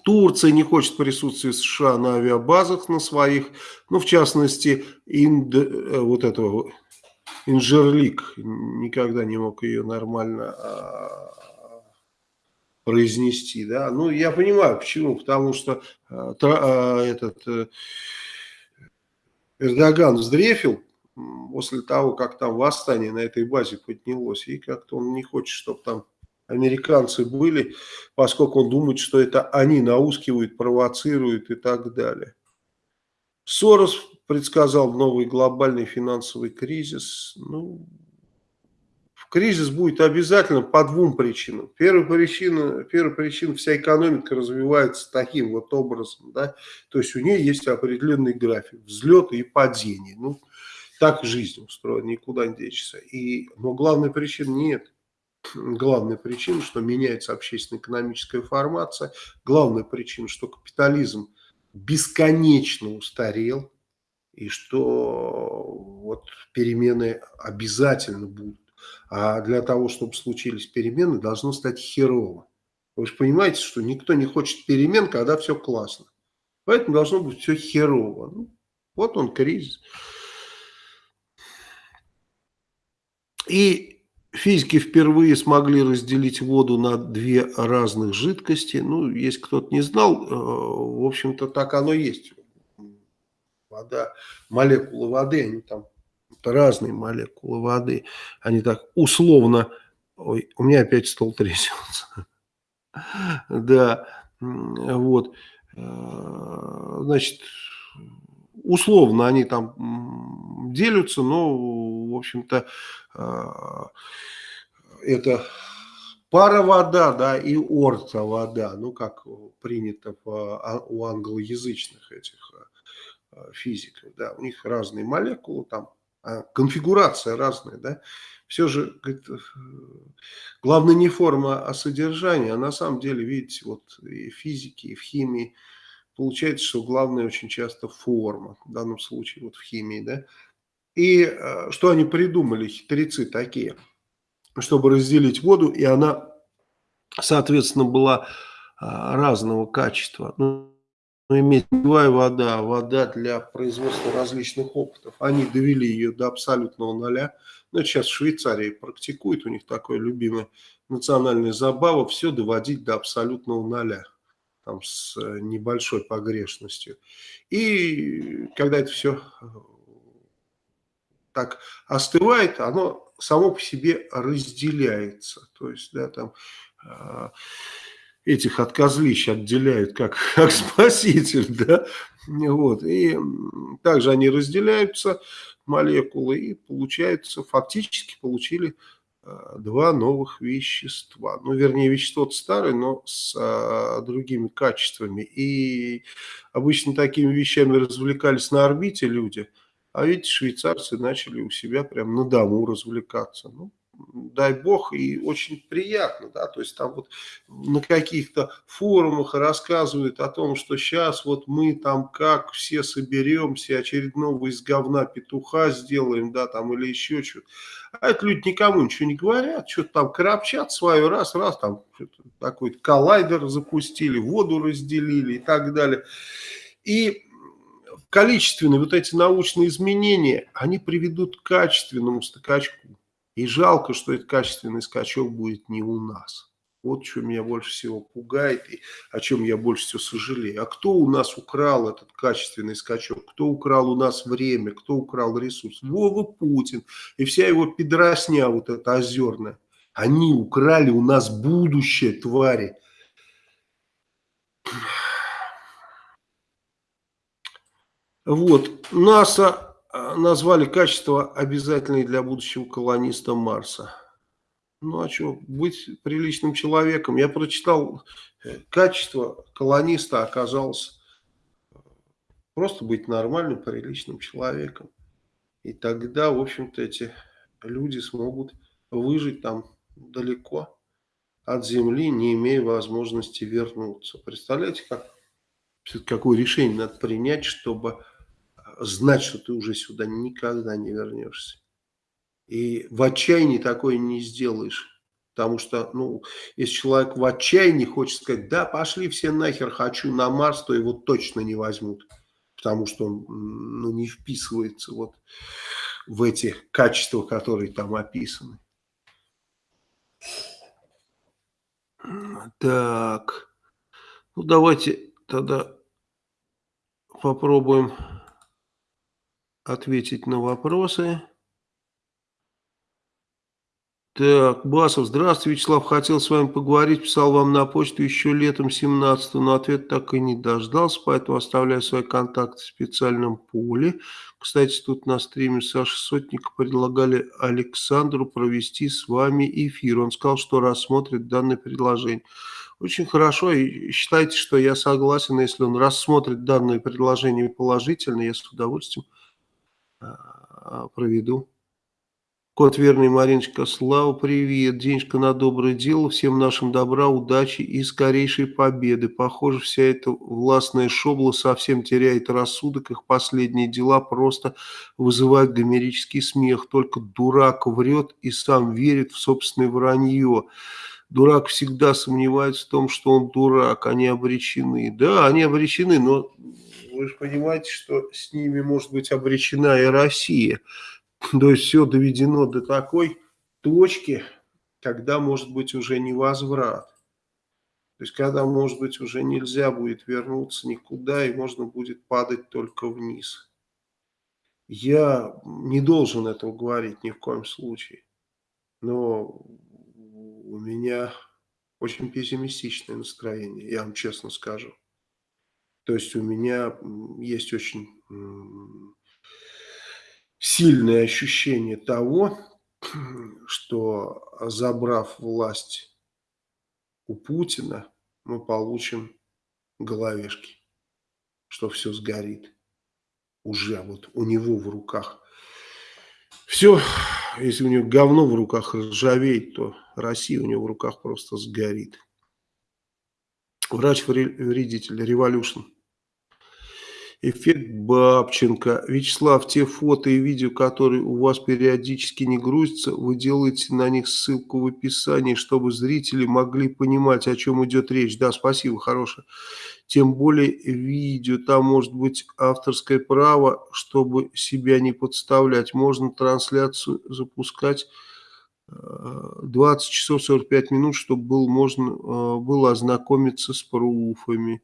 Speaker 1: Турция не хочет присутствия США на авиабазах на своих, ну, в частности, Инд, э, вот этого Инжерлик, никогда не мог ее нормально а, произнести, да, ну, я понимаю, почему, потому что а, а, этот а, Эрдоган вздрефил после того, как там восстание на этой базе поднялось, и как-то он не хочет, чтобы там американцы были, поскольку он думает, что это они наускивают, провоцируют и так далее. Сорос предсказал новый глобальный финансовый кризис. Ну, кризис будет обязательно по двум причинам. Первая причина, первая причина вся экономика развивается таким вот образом, да, то есть у нее есть определенный график взлета и падения. Ну, так жизнь устроена, никуда не денешься. И, но главная причина нет главная причина, что меняется общественно-экономическая формация, главная причина, что капитализм бесконечно устарел, и что вот перемены обязательно будут. А для того, чтобы случились перемены, должно стать херово. Вы же понимаете, что никто не хочет перемен, когда все классно. Поэтому должно быть все херово. Ну, вот он кризис. И Физики впервые смогли разделить воду на две разных жидкости. Ну, если кто-то не знал, э, в общем-то, так оно есть. Вода, молекулы воды, они там разные молекулы воды. Они так условно... Ой, у меня опять стол трясется. (laughs) Да, Вот. Э, значит, условно они там делятся, но, в общем-то, это пара вода, да, и орта вода, ну, как принято а, у англоязычных этих физиков, да, у них разные молекулы, там а конфигурация разная, да, все же говорит, э, главное не форма, а содержание, а на самом деле, видите, вот и в физике, и в химии получается, что главное очень часто форма, в данном случае вот в химии, да, и э, что они придумали, хитрецы такие, чтобы разделить воду, и она, соответственно, была а, разного качества, ну, но иметь питьевая вода, вода для производства различных опытов. Они довели ее до абсолютного нуля. Но сейчас в Швейцарии практикуют, у них такое любимое национальная забава, все доводить до абсолютного нуля. Там с э, небольшой погрешностью. И когда это все э, так остывает, оно само по себе разделяется. То есть, да, там э, этих от козлищ отделяют как, (laughs) как спаситель, да, вот, и также они разделяются, молекулы, и получается, фактически получили а, два новых вещества. Ну, вернее, вещество старое, но с а, другими качествами. И обычно такими вещами развлекались на орбите люди, а видите, швейцарцы начали у себя прям на дому развлекаться. Ну, дай бог, и очень приятно, да, то есть там вот на каких-то форумах рассказывают о том, что сейчас вот мы там как все соберемся, очередного из говна петуха сделаем, да, там или еще что-то. А это люди никому ничего не говорят, что-то там крапчат свое, раз, раз, там такой коллайдер запустили, воду разделили и так далее. И количественные вот эти научные изменения, они приведут к качественному скачку. И жалко, что этот качественный скачок будет не у нас. Вот что меня больше всего пугает и о чем я больше всего сожалею. А кто у нас украл этот качественный скачок? Кто украл у нас время? Кто украл ресурс? Вова Путин и вся его педросня вот эта озерная. Они украли у нас будущее, твари. Вот, НАСА а, назвали качество обязательные для будущего колониста Марса. Ну а что, быть приличным человеком. Я прочитал, э, качество колониста оказалось э, просто быть нормальным, приличным человеком. И тогда, в общем-то, эти люди смогут выжить там далеко от Земли, не имея возможности вернуться. Представляете, как, какое решение надо принять, чтобы знать, что ты уже сюда никогда не вернешься. И в отчаянии такое не сделаешь. Потому что, ну, если человек в отчаянии хочет сказать, да, пошли все нахер, хочу на Марс, то его точно не возьмут. Потому что он, ну, не вписывается вот в эти качества, которые там описаны. Так, ну давайте тогда попробуем ответить на вопросы. Так, Басов, здравствуйте, Вячеслав, хотел с вами поговорить, писал вам на почту еще летом 17 но ответ так и не дождался, поэтому оставляю свои контакты в специальном поле. Кстати, тут на стриме Саши Сотника предлагали Александру провести с вами эфир. Он сказал, что рассмотрит данное предложение. Очень хорошо, и считайте, что я согласен, если он рассмотрит данное предложение положительно, я с удовольствием а, проведу. Кот верный, Мариночка, слава, привет, денежка на доброе дело, всем нашим добра, удачи и скорейшей победы. Похоже, вся эта властная шобла совсем теряет рассудок, их последние дела просто вызывают гомерический смех. Только дурак врет и сам верит в собственное вранье. Дурак всегда сомневается в том, что он дурак, они обречены. Да, они обречены, но вы же понимаете, что с ними может быть обречена и Россия. То есть все доведено до такой точки, когда может быть уже невозврат. То есть когда может быть уже нельзя будет вернуться никуда и можно будет падать только вниз. Я не должен этого говорить ни в коем случае. Но у меня очень пессимистичное настроение, я вам честно скажу. То есть у меня есть очень сильное ощущение того, что забрав власть у Путина, мы получим головешки, что все сгорит. Уже вот у него в руках. Все, если у него говно в руках ржавеет, то Россия у него в руках просто сгорит. Врач-вредитель, революшн. Эффект Бабченко. Вячеслав, те фото и видео, которые у вас периодически не грузятся, вы делаете на них ссылку в описании, чтобы зрители могли понимать, о чем идет речь. Да, спасибо, хорошее. Тем более видео, там может быть авторское право, чтобы себя не подставлять. Можно трансляцию запускать 20 часов 45 минут, чтобы был, можно э, было ознакомиться с пруфами.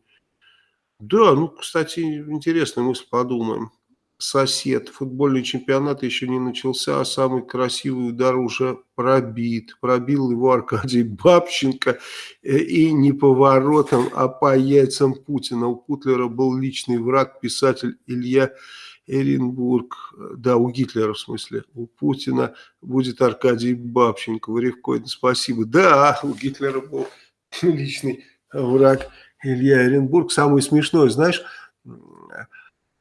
Speaker 1: Да, ну, кстати, интересная мысль, подумаем. Сосед, футбольный чемпионат еще не начался, а самый красивый удар уже пробит. Пробил его Аркадий Бабченко э, и не поворотом, а по яйцам Путина. У Путлера был личный враг, писатель Илья Эренбург. Да, у Гитлера в смысле. У Путина будет Аркадий Бабченко. Варевкоин, спасибо. Да, у Гитлера был (laughs) личный враг. Илья Оренбург. Самое смешное, знаешь,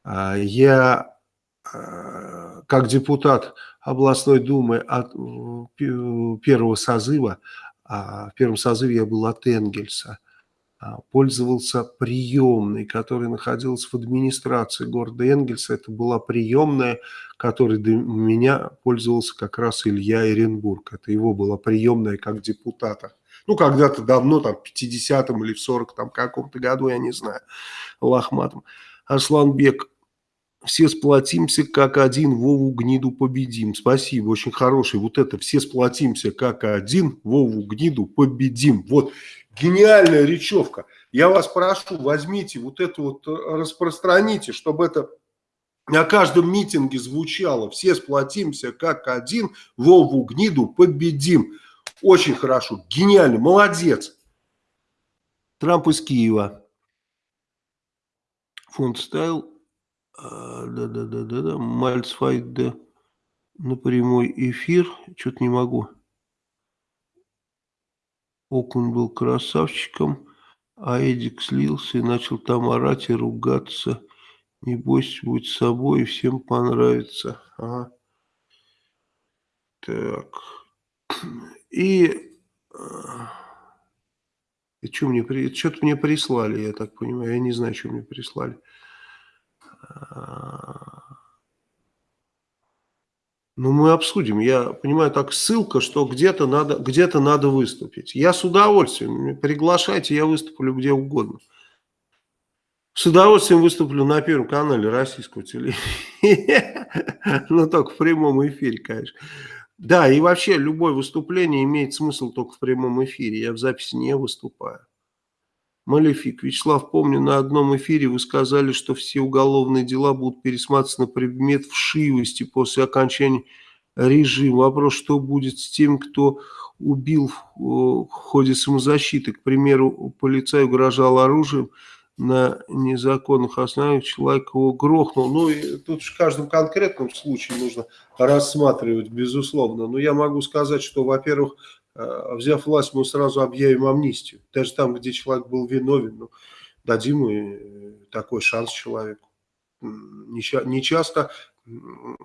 Speaker 1: а, я а, как депутат областной думы от первого созыва, а, в первом созыве я был от Энгельса, пользовался приемной, которая находилась в администрации города Энгельса. Это была приемная, которой до меня пользовался как раз Илья Эренбург. Это его была приемная как депутата. Ну, когда-то давно, там, в 50-м или в 40-м каком-то году, я не знаю, лохматом. Арсланбек, все сплотимся как один, Вову гниду победим. Спасибо, очень хороший. Вот это, все сплотимся как один, Вову гниду победим. Вот, гениальная речевка. Я вас прошу, возьмите вот это вот, э, распространите, чтобы это на каждом митинге звучало. Все сплотимся как один, Вову гниду победим. Очень хорошо, гениально, молодец. Трамп из Киева. Фонд ставил. Да-да-да-да-да. Мальцфайт, да. На прямой эфир. Что-то не могу. Окунь был красавчиком, а Эдик слился и начал там орать и ругаться. Не бойся, будь собой, и всем понравится. Ага. Так. И, и что мне, что-то мне прислали, я так понимаю, я не знаю, что мне прислали. Ну, мы обсудим. Я понимаю, так ссылка, что где-то надо, где надо выступить. Я с удовольствием. Приглашайте, я выступлю где угодно. С удовольствием выступлю на Первом канале российского телевидения. (laughs) Но только в прямом эфире, конечно. Да, и вообще любое выступление имеет смысл только в прямом эфире. Я в записи не выступаю. Малефик. Вячеслав, помню, на одном эфире вы сказали, что все уголовные дела будут пересматриваться на предмет вшивости после окончания режима. Вопрос, что будет с тем, кто убил в ходе самозащиты. К примеру, полицай угрожал оружием, на незаконных основаниях человек его грохнул. Ну, и тут в каждом конкретном случае нужно рассматривать, безусловно. Но я могу сказать, что, во-первых, э, взяв власть, мы сразу объявим амнистию. Даже там, где человек был виновен, ну, дадим и такой шанс человеку. Не часто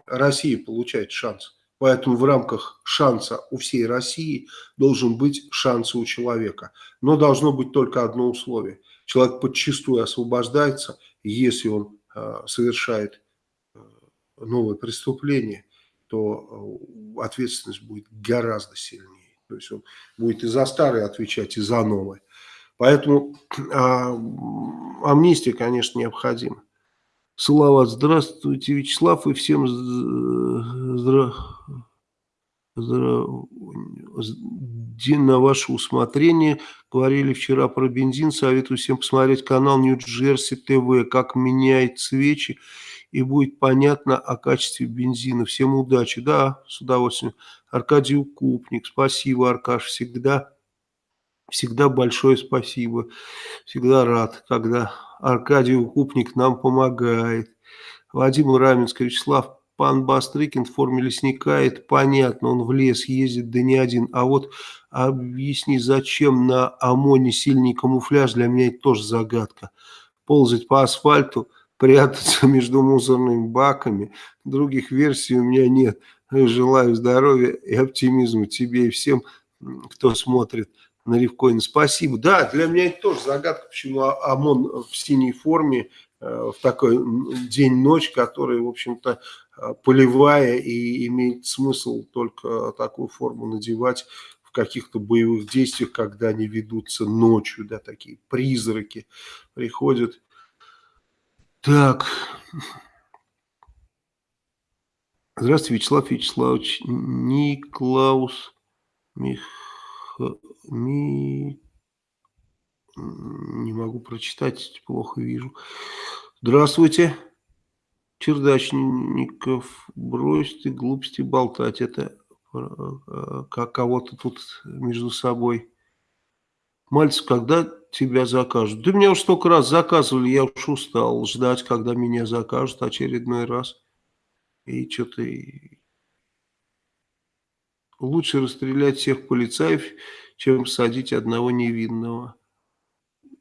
Speaker 1: Россия получает шанс. Поэтому в рамках шанса у всей России должен быть шанс у человека. Но должно быть только одно условие – человек подчастую освобождается, если он э, совершает э, новое преступление, то э, ответственность будет гораздо сильнее. То есть он будет и за старое отвечать, и за новое. Поэтому а, амнистия, конечно, необходима. Салават, здравствуйте, Вячеслав, и всем здра... Здра... День на ваше усмотрение. Говорили вчера про бензин. Советую всем посмотреть канал Нью-Джерси ТВ, как меняет свечи. И будет понятно о качестве бензина. Всем удачи. Да, с удовольствием. Аркадий Укупник. Спасибо, Аркаш, всегда Всегда большое спасибо. Всегда рад, когда Аркадий Укупник нам помогает. Вадим Раменский, Вячеслав, пан Бастрыкин в форме лесника, это понятно, он в лес ездит, да не один. А вот объясни, зачем на ОМОНе сильный камуфляж, для меня это тоже загадка. Ползать по асфальту, прятаться (laughs) между мусорными баками, других версий у меня нет. Желаю здоровья и оптимизма тебе и всем, кто смотрит на Ревкоин. Спасибо. Да, для меня это тоже загадка, почему ОМОН в синей форме э, в такой день-ночь, который, в общем-то, полевая и имеет смысл только такую форму надевать в каких-то боевых действиях, когда они ведутся ночью, да, такие призраки приходят. Так. Здравствуйте, Вячеслав Вячеславович. Никлаус Мих... Ми... Не могу прочитать, плохо вижу. Здравствуйте, чердачников. Брось ты глупости болтать. Это э, как кого-то тут между собой. Мальцев, когда тебя закажут? Да меня уж столько раз заказывали, я уж устал ждать, когда меня закажут очередной раз. И что-то лучше расстрелять всех полицаев, чем садить одного невинного.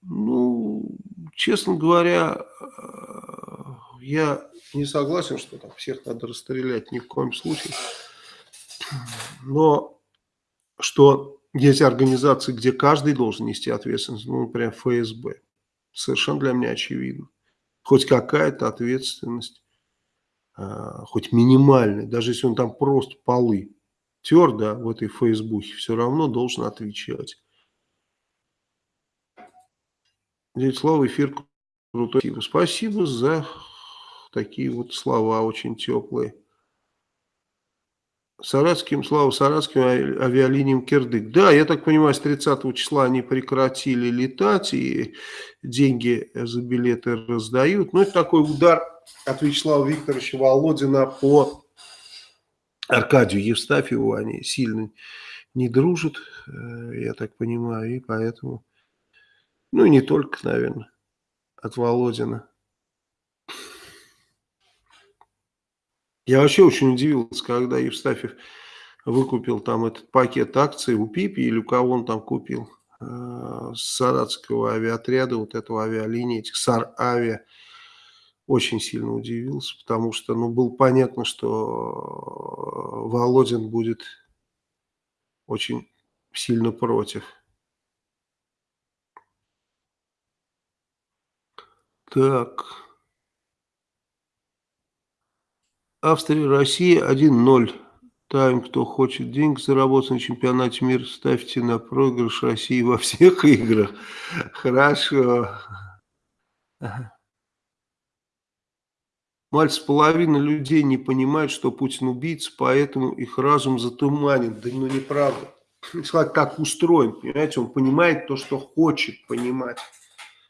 Speaker 1: Ну, честно говоря, я не согласен, что там всех надо расстрелять ни в коем случае. Но что есть организации, где каждый должен нести ответственность, ну, например, ФСБ. Совершенно для меня очевидно. Хоть какая-то ответственность, а, хоть минимальная, даже если он там просто полы твердо в этой Фейсбуке, все равно должен отвечать. Дядя Слава, эфир крутой. Спасибо за такие вот слова очень теплые. Саратским, Слава, Саратским авиалиниям Кирдык. Да, я так понимаю, с 30 числа они прекратили летать и деньги за билеты раздают. Ну, это такой удар от Вячеслава Викторовича Володина по Аркадию Евстафьеву они сильно не дружат, э, я так понимаю, и поэтому, ну и не только, наверное, от Володина. Я вообще очень удивился, когда Евстафьев выкупил там этот пакет акций у Пипи или у кого он там купил, э, с саратского авиаотряда, вот этого авиалинии, этих САР-авиа очень сильно удивился, потому что ну, было понятно, что э, Володин будет очень сильно против. Так. Австрия, Россия 1-0. Тайм, кто хочет денег заработать на чемпионате мира, ставьте на проигрыш России во всех играх. Хорошо. Мальцев, половина людей не понимает, что Путин убийца, поэтому их разум затуманен. Да ну неправда. Человек так устроен, понимаете, он понимает то, что хочет понимать.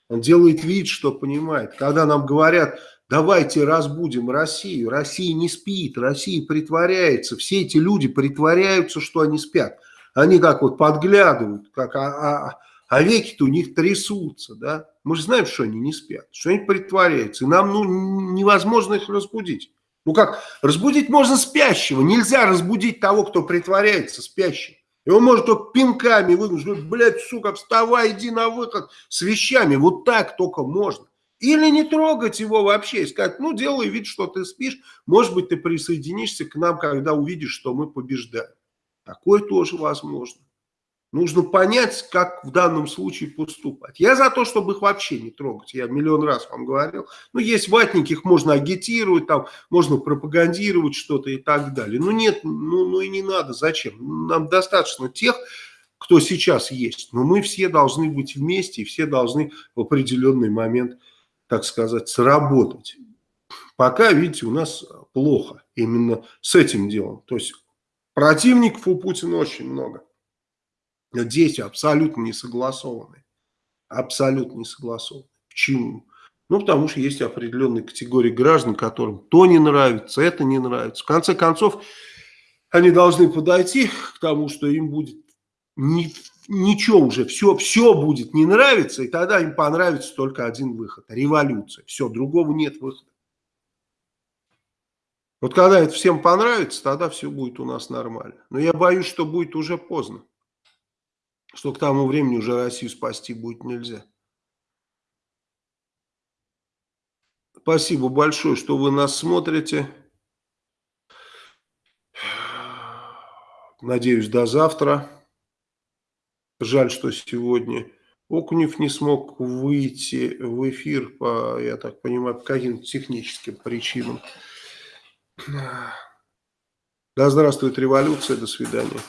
Speaker 1: Он делает вид, что понимает. Когда нам говорят, давайте разбудим Россию, Россия не спит, Россия притворяется. Все эти люди притворяются, что они спят. Они как вот подглядывают, как, а, а, а веки-то у них трясутся, да. Мы же знаем, что они не спят, что они притворяются. И нам ну, невозможно их разбудить. Ну как, разбудить можно спящего. Нельзя разбудить того, кто притворяется спящим. Его может только пинками выгнуть. Блядь, сука, вставай, иди на выход с вещами. Вот так только можно. Или не трогать его вообще и сказать, ну, делай вид, что ты спишь. Может быть, ты присоединишься к нам, когда увидишь, что мы побеждаем. Такое тоже возможно. Нужно понять, как в данном случае поступать. Я за то, чтобы их вообще не трогать. Я миллион раз вам говорил. Ну, есть ватники, их можно агитировать, там, можно пропагандировать что-то и так далее. Ну, нет, ну, ну и не надо. Зачем? Нам достаточно тех, кто сейчас есть. Но мы все должны быть вместе, и все должны в определенный момент, так сказать, сработать. Пока, видите, у нас плохо именно с этим делом. То есть противников у Путина очень много действия абсолютно не согласованы. Абсолютно не согласованы. Почему? Ну, потому что есть определенные категории граждан, которым то не нравится, это не нравится. В конце концов, они должны подойти к тому, что им будет ни, ничего уже, все, все будет не нравиться, и тогда им понравится только один выход – революция. Все, другого нет выхода. Вот когда это всем понравится, тогда все будет у нас нормально. Но я боюсь, что будет уже поздно. Что к тому времени уже Россию спасти будет нельзя. Спасибо большое, что вы нас смотрите. Надеюсь, до завтра. Жаль, что сегодня Окунев не смог выйти в эфир по, я так понимаю, по каким-то техническим причинам. Да здравствует революция, до свидания.